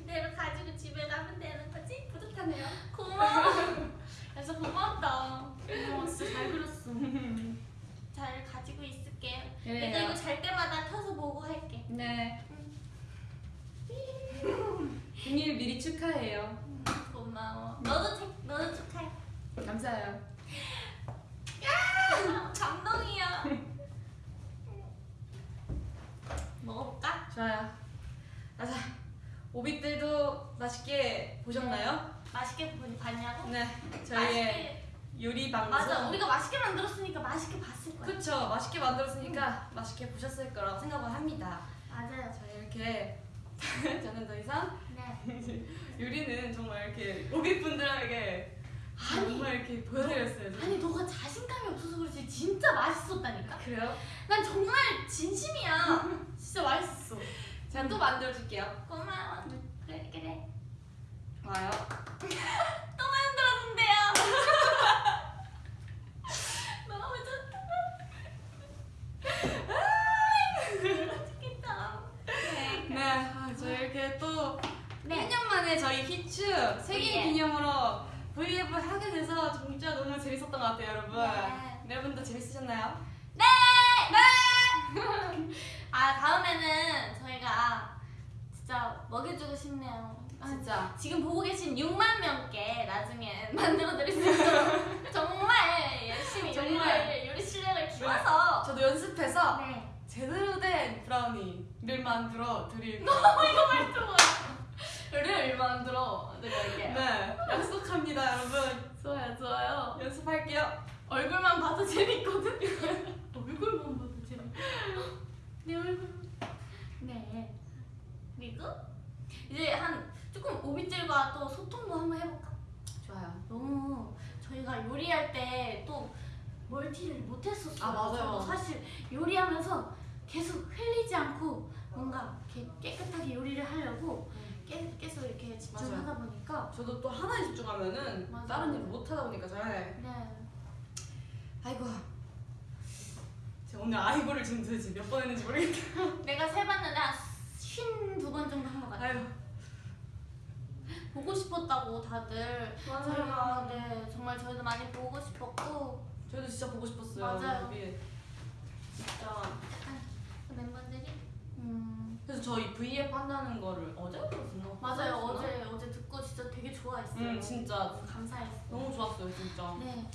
이대로 가지고 집에 가면 되는 거지? 뿌듯하네요. 고마워. 그래서 고맙다. 고마워. 진짜 잘 그렸어. 잘 가지고 있을게. 내가 이거 잘 때마다 켜서 보고 할게. 네. 생일 미리 축하해요. 고마워. 너도 책, 너도 축하해. 감사해요. 야, 감동이야. 먹어볼까? 좋아요. 아, 자, 오빛들도 맛있게 보셨나요? 맛있게 보- 봤냐고? 네. 저희의 맛있게. 요리 방송. 맞아. 우리가 맛있게 만들었으니까 맛있게 봤을 거야. 그쵸. 맛있게 만들었으니까 맛있게 보셨을 거라고 생각을 합니다. 맞아요. 자, 이렇게 저는 더 이상 네. 요리는 정말 이렇게 오빛분들에게 아니. 정말 이렇게 보여드렸어요. 저는. 아니 너가 자신감이 없어서 그렇지 진짜 맛있었다니까. 그래요? 난 정말 진심이야. 진짜 맛있었어. 제가 또 만들어줄게요. 고마워. 그래 그래. 좋아요. 또 만들었는데요. 너무 좋다. 맛있겠다. 네. 네, 아, 저희 이렇게 또 네. 1년 만에 저희 히츠 생일 예. 기념으로 브이앱을 하게 돼서 진짜 너무 재밌었던 것 같아요, 여러분. 네. 여러분도 재밌으셨나요? 네! 아 다음에는 저희가 진짜 먹여주고 싶네요. 아, 진짜. 지금 보고 계신 6만 명께 나중에 만들어 드릴 수 있도록 정말 열심히 정말. 요리 실력을 키워서 저도 연습해서 네. 제대로 된 브라우니를 만들어 드릴게요. 이거 말투가 를 만들어 드릴게요. 네, 약속합니다, 여러분. 좋아요 좋아요. 연습할게요. 얼굴만 봐도 재밌거든. 얼굴만 봐도 재밌. 내 얼굴. 네. 그리고 이제 한 조금 오빛들과 또 소통도 한번 해볼까? 좋아요. 너무 저희가 요리할 때 또 멀티를 못했었어요. 아, 맞아요. 사실 요리하면서 계속 흘리지 않고 뭔가 이렇게 깨끗하게 요리를 하려고 깨, 계속 이렇게 집중하다 보니까 저도 또 하나에 집중하면은 맞아요. 다른 일을 못 하다 보니까 잘. 네. 아이고. 제가 오늘 아이고를 지금 도대체 몇 번 했는지 모르겠다. 내가 세봤는데 한쉰두번 정도 한 것 같아요. 아유. 보고 싶었다고 다들 저희가 네 정말 저희도 많이 보고 싶었고 저희도 진짜 보고 싶었어요. 맞아요. 진짜. 그 멤버들이 음 그래서 저희 V앱 한다는 거를 어제 들었나? 맞아요 어제 어제 듣고 진짜 되게 좋아했어요. 응, 진짜 감사했어요. 너무 좋았어요, 진짜. 네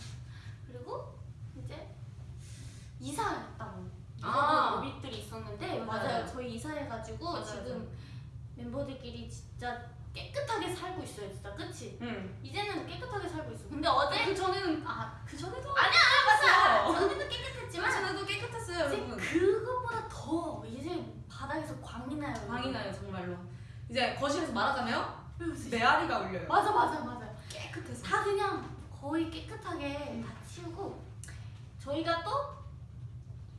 그리고 이제 이사했다고 아. 오빛들이 있었는데 맞아요. 맞아요 저희 이사해가지고 맞아요. 지금 멤버들끼리 진짜 깨끗하게 살고 있어요 진짜 그치? 응. 이제는 깨끗하게 살고 있어. 근데 어제 그 전에는 아그 전에도 아니야 맞아. 어. 전에도 그 깨끗했지만 전에도 깨끗했어요, 여러분. 그것보다 더 바닥에서 광이 나요. 광이 나요, 정말로. 이제 거실에서 말하잖아요. 네. 메아리가 울려요. 맞아 맞아 맞아. 깨끗해서. 다 그냥 거의 깨끗하게 다 치우고 저희가 또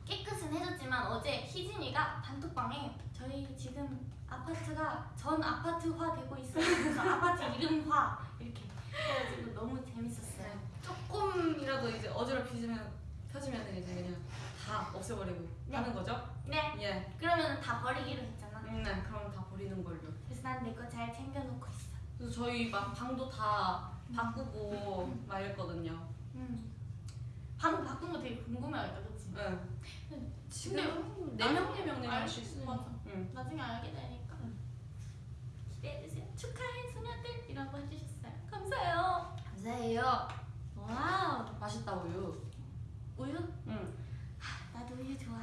깨끗은 해줬지만 어제 희진이가 단톡방에 저희 지금 아파트가 전 아파트화 되고 있어요. 그래서 아파트 이름화 이렇게 해가지고 너무 재밌었어요. 조금이라도 이제 어지럽히면 펴지면 이제 그냥 다 없애버리고 네. 하는 거죠? 네. 예. 그러면 다 버리기로 했잖아. 음, 네, 그럼 다 버리는 걸로. 그래서 난 내 거 잘 챙겨놓고 있어. 그래서 저희 막 방도 다 바꾸고 막 이랬거든요. 음. 방 바꾼 거 되게 궁금해하겠다, 그치? 네. 근데 지금 네 명, 네 명, 네명 할수 있어요. 맞아. 응. 나중에 알게 되니까. 기대해주세요. 축하해, 소녀들! 이라고 해주셨어요. 감사해요. 감사해요. wow. 맛있다 우유. 우유? 응. 나도 우유 좋아.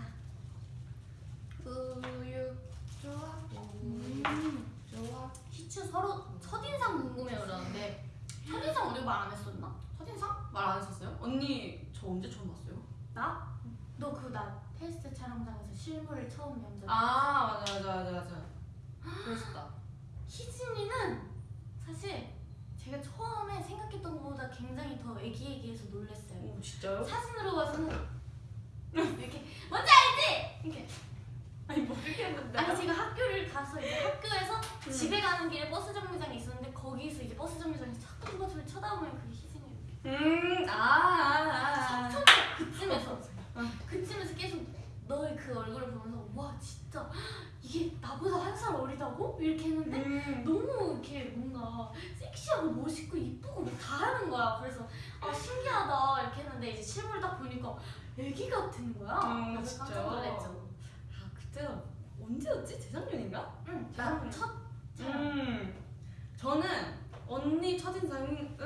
우유 좋아. 음. 좋아. 희츄 서로 첫인상 궁금해요, 그러는데. 첫인상 우리 말 안 했었나? 첫인상? 말 안 했었어요? 언니 저 언제 처음 봤어요? 나? 너 그 나 테스트 촬영장에서 실물을 처음 연적. 아 맞아 맞아 맞아 맞아. 그랬었다. 희진이는 사실 제가 처음에 생각했던 것보다 굉장히 더 애기애기해서 놀랐어요. 오 진짜요? 사진으로 봐서는 이렇게 뭔지 알지? 이렇게 아니 모르겠는데. 아니 제가 학교를 가서 이제 학교에서 집에 가는 길에 버스 정류장이 있었는데 거기서 이제 버스 정류장에서 자꾸 저를 쳐다보면 그게 희생해요. 음, 아, 아, 아. 처음에 그쯤에서 그쯤에서 계속 너의 그 얼굴을 보면서 와 진짜 이게 나보다 한 살 어리다고 이렇게 했는데 음. 너무 이렇게 뭔가 섹시하고 멋있고 이쁘고 뭐다 하는 거야. 그래서 아 신기하다 이렇게 했는데 이제 실물 딱 보니까 애기 같은 거야. 음, 그래서 진짜. 깜짝 놀랐죠. 아, 그때가 언제였지? 재작년인가? 응, 나 나첫 음. 저는 언니 첫인상은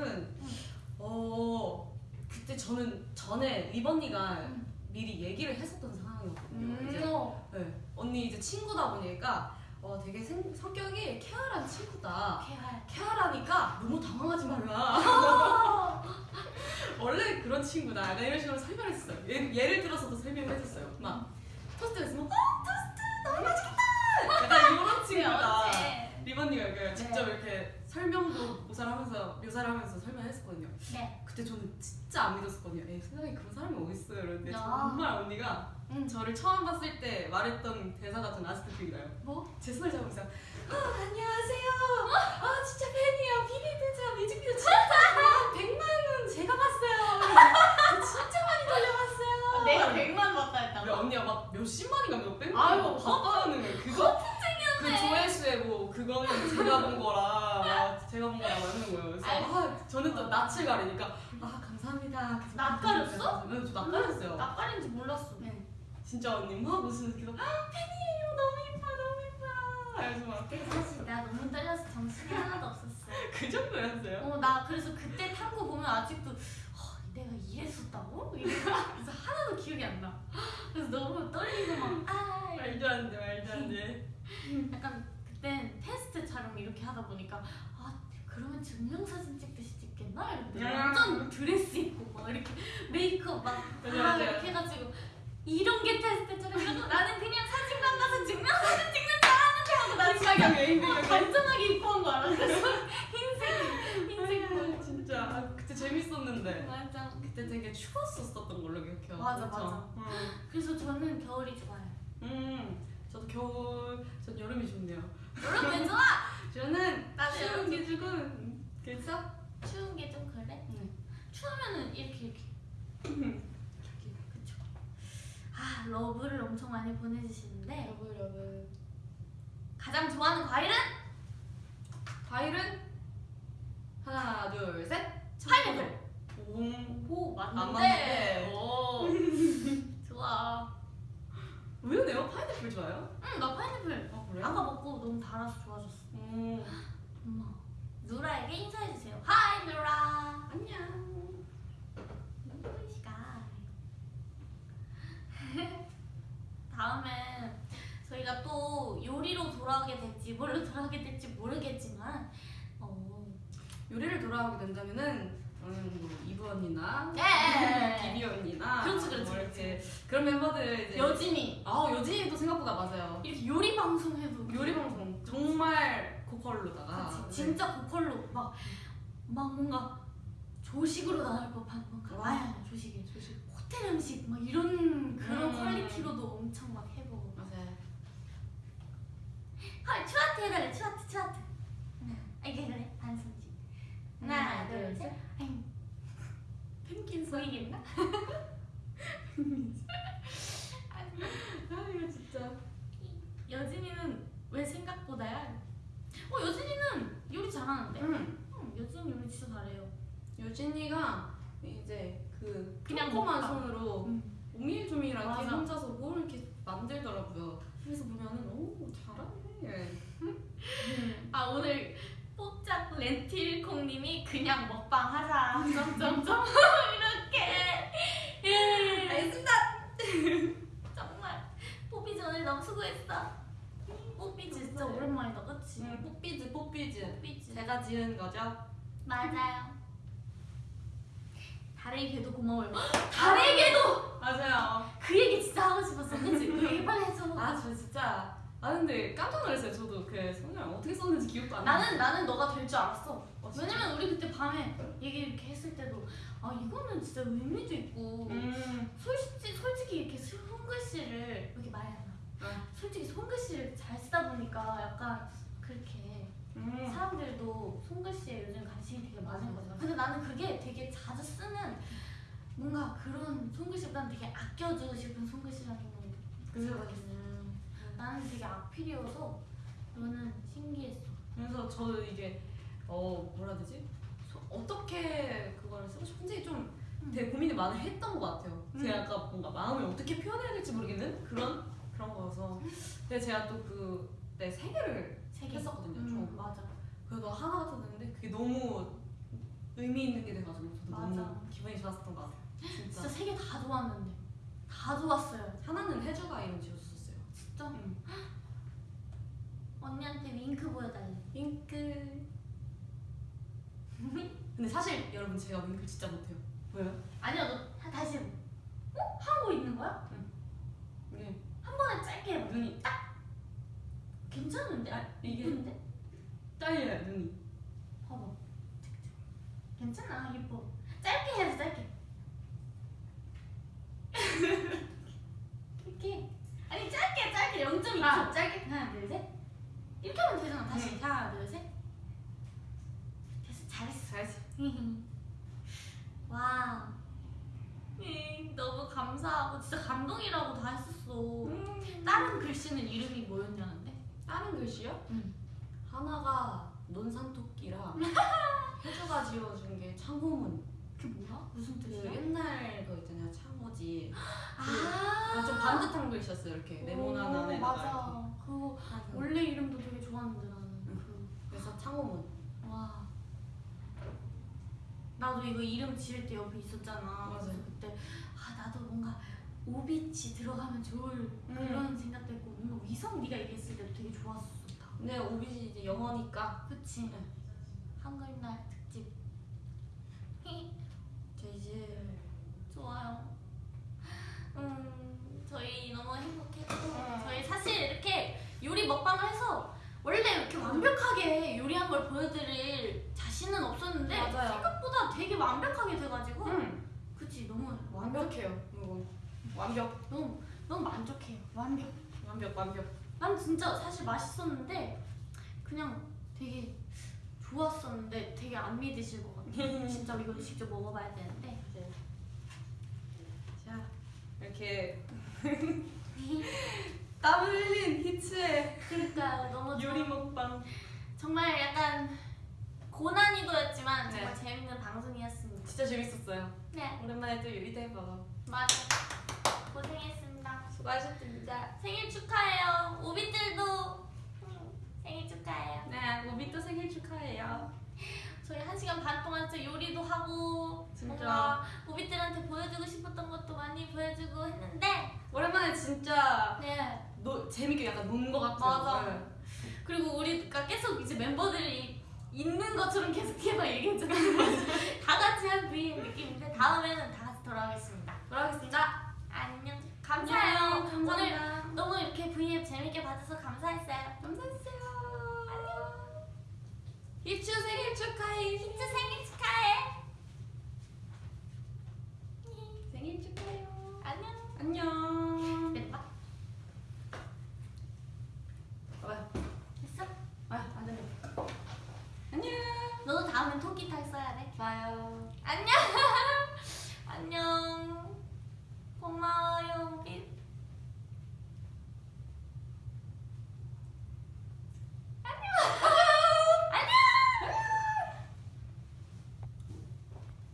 어 그때 저는 전에 리번니가 음. 미리 얘기를 했었던 상황이었거든요. 이제 어, 네, 언니 이제 친구다 보니까 어 되게 생, 성격이 쾌활한 친구다. 개활. 쾌활하니까 너무 당황하지 말라. 원래 그런 친구다. 약간 이런 식으로 설명했어요. 예, 예를 들어서도 설명을 했었어요. 막 토스트 했으면 어 친구다. 네. 리번니가 이렇게 직접 이렇게 설명도 묘사를 하면서 묘사를 하면서 설명했었거든요. 네. 그때 저는 진짜 안 믿었었거든요. 에이, 세상에 그런 사람이 어딨어요. 이러는데 야. 정말 언니가 응. 저를 처음 봤을 때 말했던 대사가 전 아직도 기억나요. 뭐? 제 손을 잡으면서 아, 안녕하세요. 아 진짜 팬이에요. 비비드자 뮤직비디오 진짜 한 100만 원 제가 봤어요. 저 진짜 많이 돌려봤어요. 내가 100만 봤다 했다고? 언니가 막 몇십만인가 몇백만 봤다는 거예요. 그거 그 조회수에 뭐 그거는 제가 본 거라 막 제가 본 거라고 하는 거예요. 그래서. 아, 저는 또 낯을 가리니까 아 감사합니다. 낯가렸어? 네, 저 낯가렸어요. 낯가린지 몰랐어. 네. 진짜 언니 막 웃으면서 계속 아 팬이에요. 너무 예뻐 너무 예뻐. 그래서 막 사실 나 너무 떨려서 정신이 하나도 없었어. 그 정도였어요. 어, 나 그래서 그때 탄 거 보면 아직도 어, 내가 이랬었다고? 이래서 하나도 기억이 안 나. 그래서 너무 떨리고 막 아. 말도 안 돼, 말도 안 돼. 약간 그땐 테스트 촬영 이렇게 하다 보니까 아 그러면 증명사진 찍듯이 찍겠나? 음. 완전 드레스 입고 막 이렇게 메이크업 막 아. 이렇게 해가지고 이런 게 테스트 촬영이라고 나는 그냥 사진관 가서 증명사진 찍는 줄 알았는데 하고 나 진짜 메인들 막 단정하게 입고 온 거야. 그래서 흰색 흰색 아, 진짜 아, 그때 재밌었는데 맞아. 그때 되게 추웠었던 걸로 기억해요. 맞아, 그쵸? 맞아. 음. 그래서 저는 겨울이 좋아요. 음, 저도 겨울, 전 여름이 좋네요. 여름 왜 좋아? 저는 나도 추운 여름 게 조금 그래서 추운 게 좀 그래? 네. 추우면은 이렇게 이렇게. 그쵸. 아 love를 엄청 많이 보내주시는데 여러분 여러분 가장 좋아하는 과일은 과일은 하나 둘 셋. 파인애플. 오, 오 안 맞는데. 맞는데. 오 좋아. 왜요? 파인애플 좋아요? 응 나 파인애플. 아 그래요? 아까 먹고 너무 달아서 좋아졌어. 음, 엄마. 누라에게 인사해주세요. hi 누라. 안녕. 시간. 다음에 저희가 또 요리로 돌아오게 될지 뭘로 돌아오게 될지 모르겠지만 어, 요리를 돌아오게 된다면은 음, 뭐 이브 언니나 예. 비비 언니나 그렇지, 그렇지, 뭐 이렇게 그런 멤버들 이제 여진이 아 여진이도 생각보다 맞아요. 이렇게 요리 방송 해도 요리 방송 정말 고퀄로다가 그치, 네. 진짜 고퀄로 막, 막 뭔가 조식으로 나올 법한 뭔가 와. 아야 조식이 조식 호텔 음식 막 이런 그런 음. 퀄리티로도 엄청 막 해보고 맞아요. 헐 추아트 해달래 추아트 추아트 아 이게 그래 반성지 하나 둘 셋 펭귄 보이겠나? 아 이거 진짜. 여진이는 왜 생각보다야? 어 여진이는 요리 잘하는데? 응. 응, 여진 요리 진짜 잘해요. 유진이가 이제 그 그냥 조그만. 손으로 응. 오밀조밀하게 맞아. 혼자서 뭘 이렇게 만들더라고요. 그래서 보면은 오 잘하네. 아 오늘 뽀짝 렌틸콩님이 그냥 먹방 하자. 점점점 이렇게. 예. 알겠습니다. 정말 뽀삐즈 오늘 너무 수고했어. 뽀삐즈 진짜 오랜만이다, 그치? 응, 뽀삐즈 뽀삐즈. 뽀삐즈. 제가 지은 거죠. 맞아요. 달에게도 고마워요. 달에게도 맞아요. 그 얘기 진짜 하고 싶었어, 그치? 그 얘기 빨리 해줘. 아저 진짜 아 근데 깜짝 놀랐어요. 저도 그 성냥 어떻게 썼는지 기억도 안 나요. 나는 나는 너가 될 줄 알았어. 어, 진짜? 왜냐면 우리 그때 밤에 얘기 이렇게 했을 때도 아 이거는 진짜 의미도 있고 음. 솔직히 솔직히 이렇게 손글씨를 이렇게 말이 안 나. 아. 솔직히 손글씨를 잘 쓰다 보니까 약간 그렇게 음. 사람들도 손글씨에 요즘 관심이 되게 많은 거잖아. 근데 나는 그게 되게 자주 쓰는 뭔가 그런 손글씨보다는 되게 아껴주고 싶은 손글씨라는 생각이 있어. 나는 되게 악필이어서 너는 신기했어. 그래서 저도 이게 어 뭐라 되지? 소- 어떻게 그걸 쓰고 싶은지 좀 되게 고민을 많이 했던 것 같아요. 음. 제가 아까 뭔가 마음을 어떻게 표현해야 될지 모르겠는 그런 그런 거여서. 근데 제가 또그 네, 세 개를 세 개. 했었거든요. 음, 총. 맞아. 그래도 하나가 더 됐는데 그게 너무 의미 있는 게 돼가지고 저도 맞아. 너무 기분이 좋았었던 것 같아요. 진짜. 진짜 세 개 다 좋았는데 다 좋았어요. 하나는 혜주가 이름 지어줬었어요. 진짜 응. 언니한테 윙크 보여달래. 윙크. 근데 사실 여러분 제가 윙크 진짜 못해요. 왜요? 아니야 너 다- 다시 해봐. 어? 하고 있는 거야? 이게 한 번에 짧게 해봐. 눈이 딱 괜찮은데? 아, 이게 이쁜데? 딸려요 눈이. 봐봐. 괜찮아 예뻐. 짧게 해야지 짧게. 이렇게. 아니 짧게 짧게 0.2초. 아, 짧게. 하나 둘 셋. 이렇게 하면 되잖아. 다시 하나 둘 셋. 됐어 잘했어. 잘했어. 와. 음, 너무 감사하고 진짜 감동이라고 다 했었어. 음. 다른 글씨는 이름이 뭐였냐는데? 다른 글씨요? 응. 하나가 논산토끼랑 혜주가 지어준 게 창호문. 그게 뭐야? 무슨 그 뜻이야? 옛날 거 있잖아요 창 호지. 아, 아, 좀 반듯한 글씨였어요 이렇게 네모난 오, 안에다가 맞아. 이렇게. 원래 이름도 되게 좋았는데 나는. 그, 그래서 창호문. 와. 나도 이거 이름 지을 때 옆에 있었잖아. 그래서 그때 아 나도 뭔가 오빛이 들어가면 좋을 음. 그런 생각도 했고 뭔가 위성 네가 얘기했을 때도 되게 좋았었다. 근데 오빛이 이제 영어니까 그치? 한글날 특집. 제이제 좋아요. 음, 저희 너무 행복했고 음. 저희 사실 이렇게 요리 먹방을 해서 원래 이렇게 완벽하게 요리한 걸 보여드릴 자신은 없었는데 맞아요. 생각보다 되게 완벽하게 돼가지고 음. 그치 너무 완벽해요 이거 완벽 너무 너무 만족해요. 완벽. 완벽 완벽. 난 진짜 사실 맛있었는데 그냥 되게 좋았었는데 되게 안 믿으실 것 같아요. 진짜 이거 직접 먹어봐야 되는데. 자 이렇게 땀 흘린 히츠의 그러니까 너무. 요리 먹방. 정말 약간 고난이도였지만 네. 정말 재밌는 방송이었습니다. 진짜 재밌었어요. 네, 오랜만에 또 요리도 해봐서 맞아. 고생했습니다. 수고하셨습니다. 생일 축하해요. 오빛들도 음, 생일 축하해요. 네, 우비 또 생일 축하해요. 저희 한 시간 반 동안 진짜 요리도 하고 진짜. 뭔가 오빛들한테 보여주고 싶었던 것도 많이 보여주고 했는데 오랜만에 진짜 네 노, 재밌게 약간 논 것 같아요. 맞아. 네. 그리고 우리가 계속 이제 멤버들이 있는 것처럼 계속해서 얘기했잖아요. 다 같이 한 VM 느낌인데 다음에는 다 같이 돌아오겠습니다. 돌아가겠습니다. 안녕. 감사해요. 안녕. 오늘 감사합니다. 너무 이렇게 V앱 재밌게 봐줘서 감사했어요. 감사했어요. 입추 생일 축하해. 입추 생일 축하해. 생일 축하해요. 안녕. 안녕. 됐다. 봐봐. 됐어? 와, 안 돼. 안녕. 너도 다음엔 토끼탈 써야 돼. 좋아요. 안녕. 안녕. 고마워요, 빛. 안녕.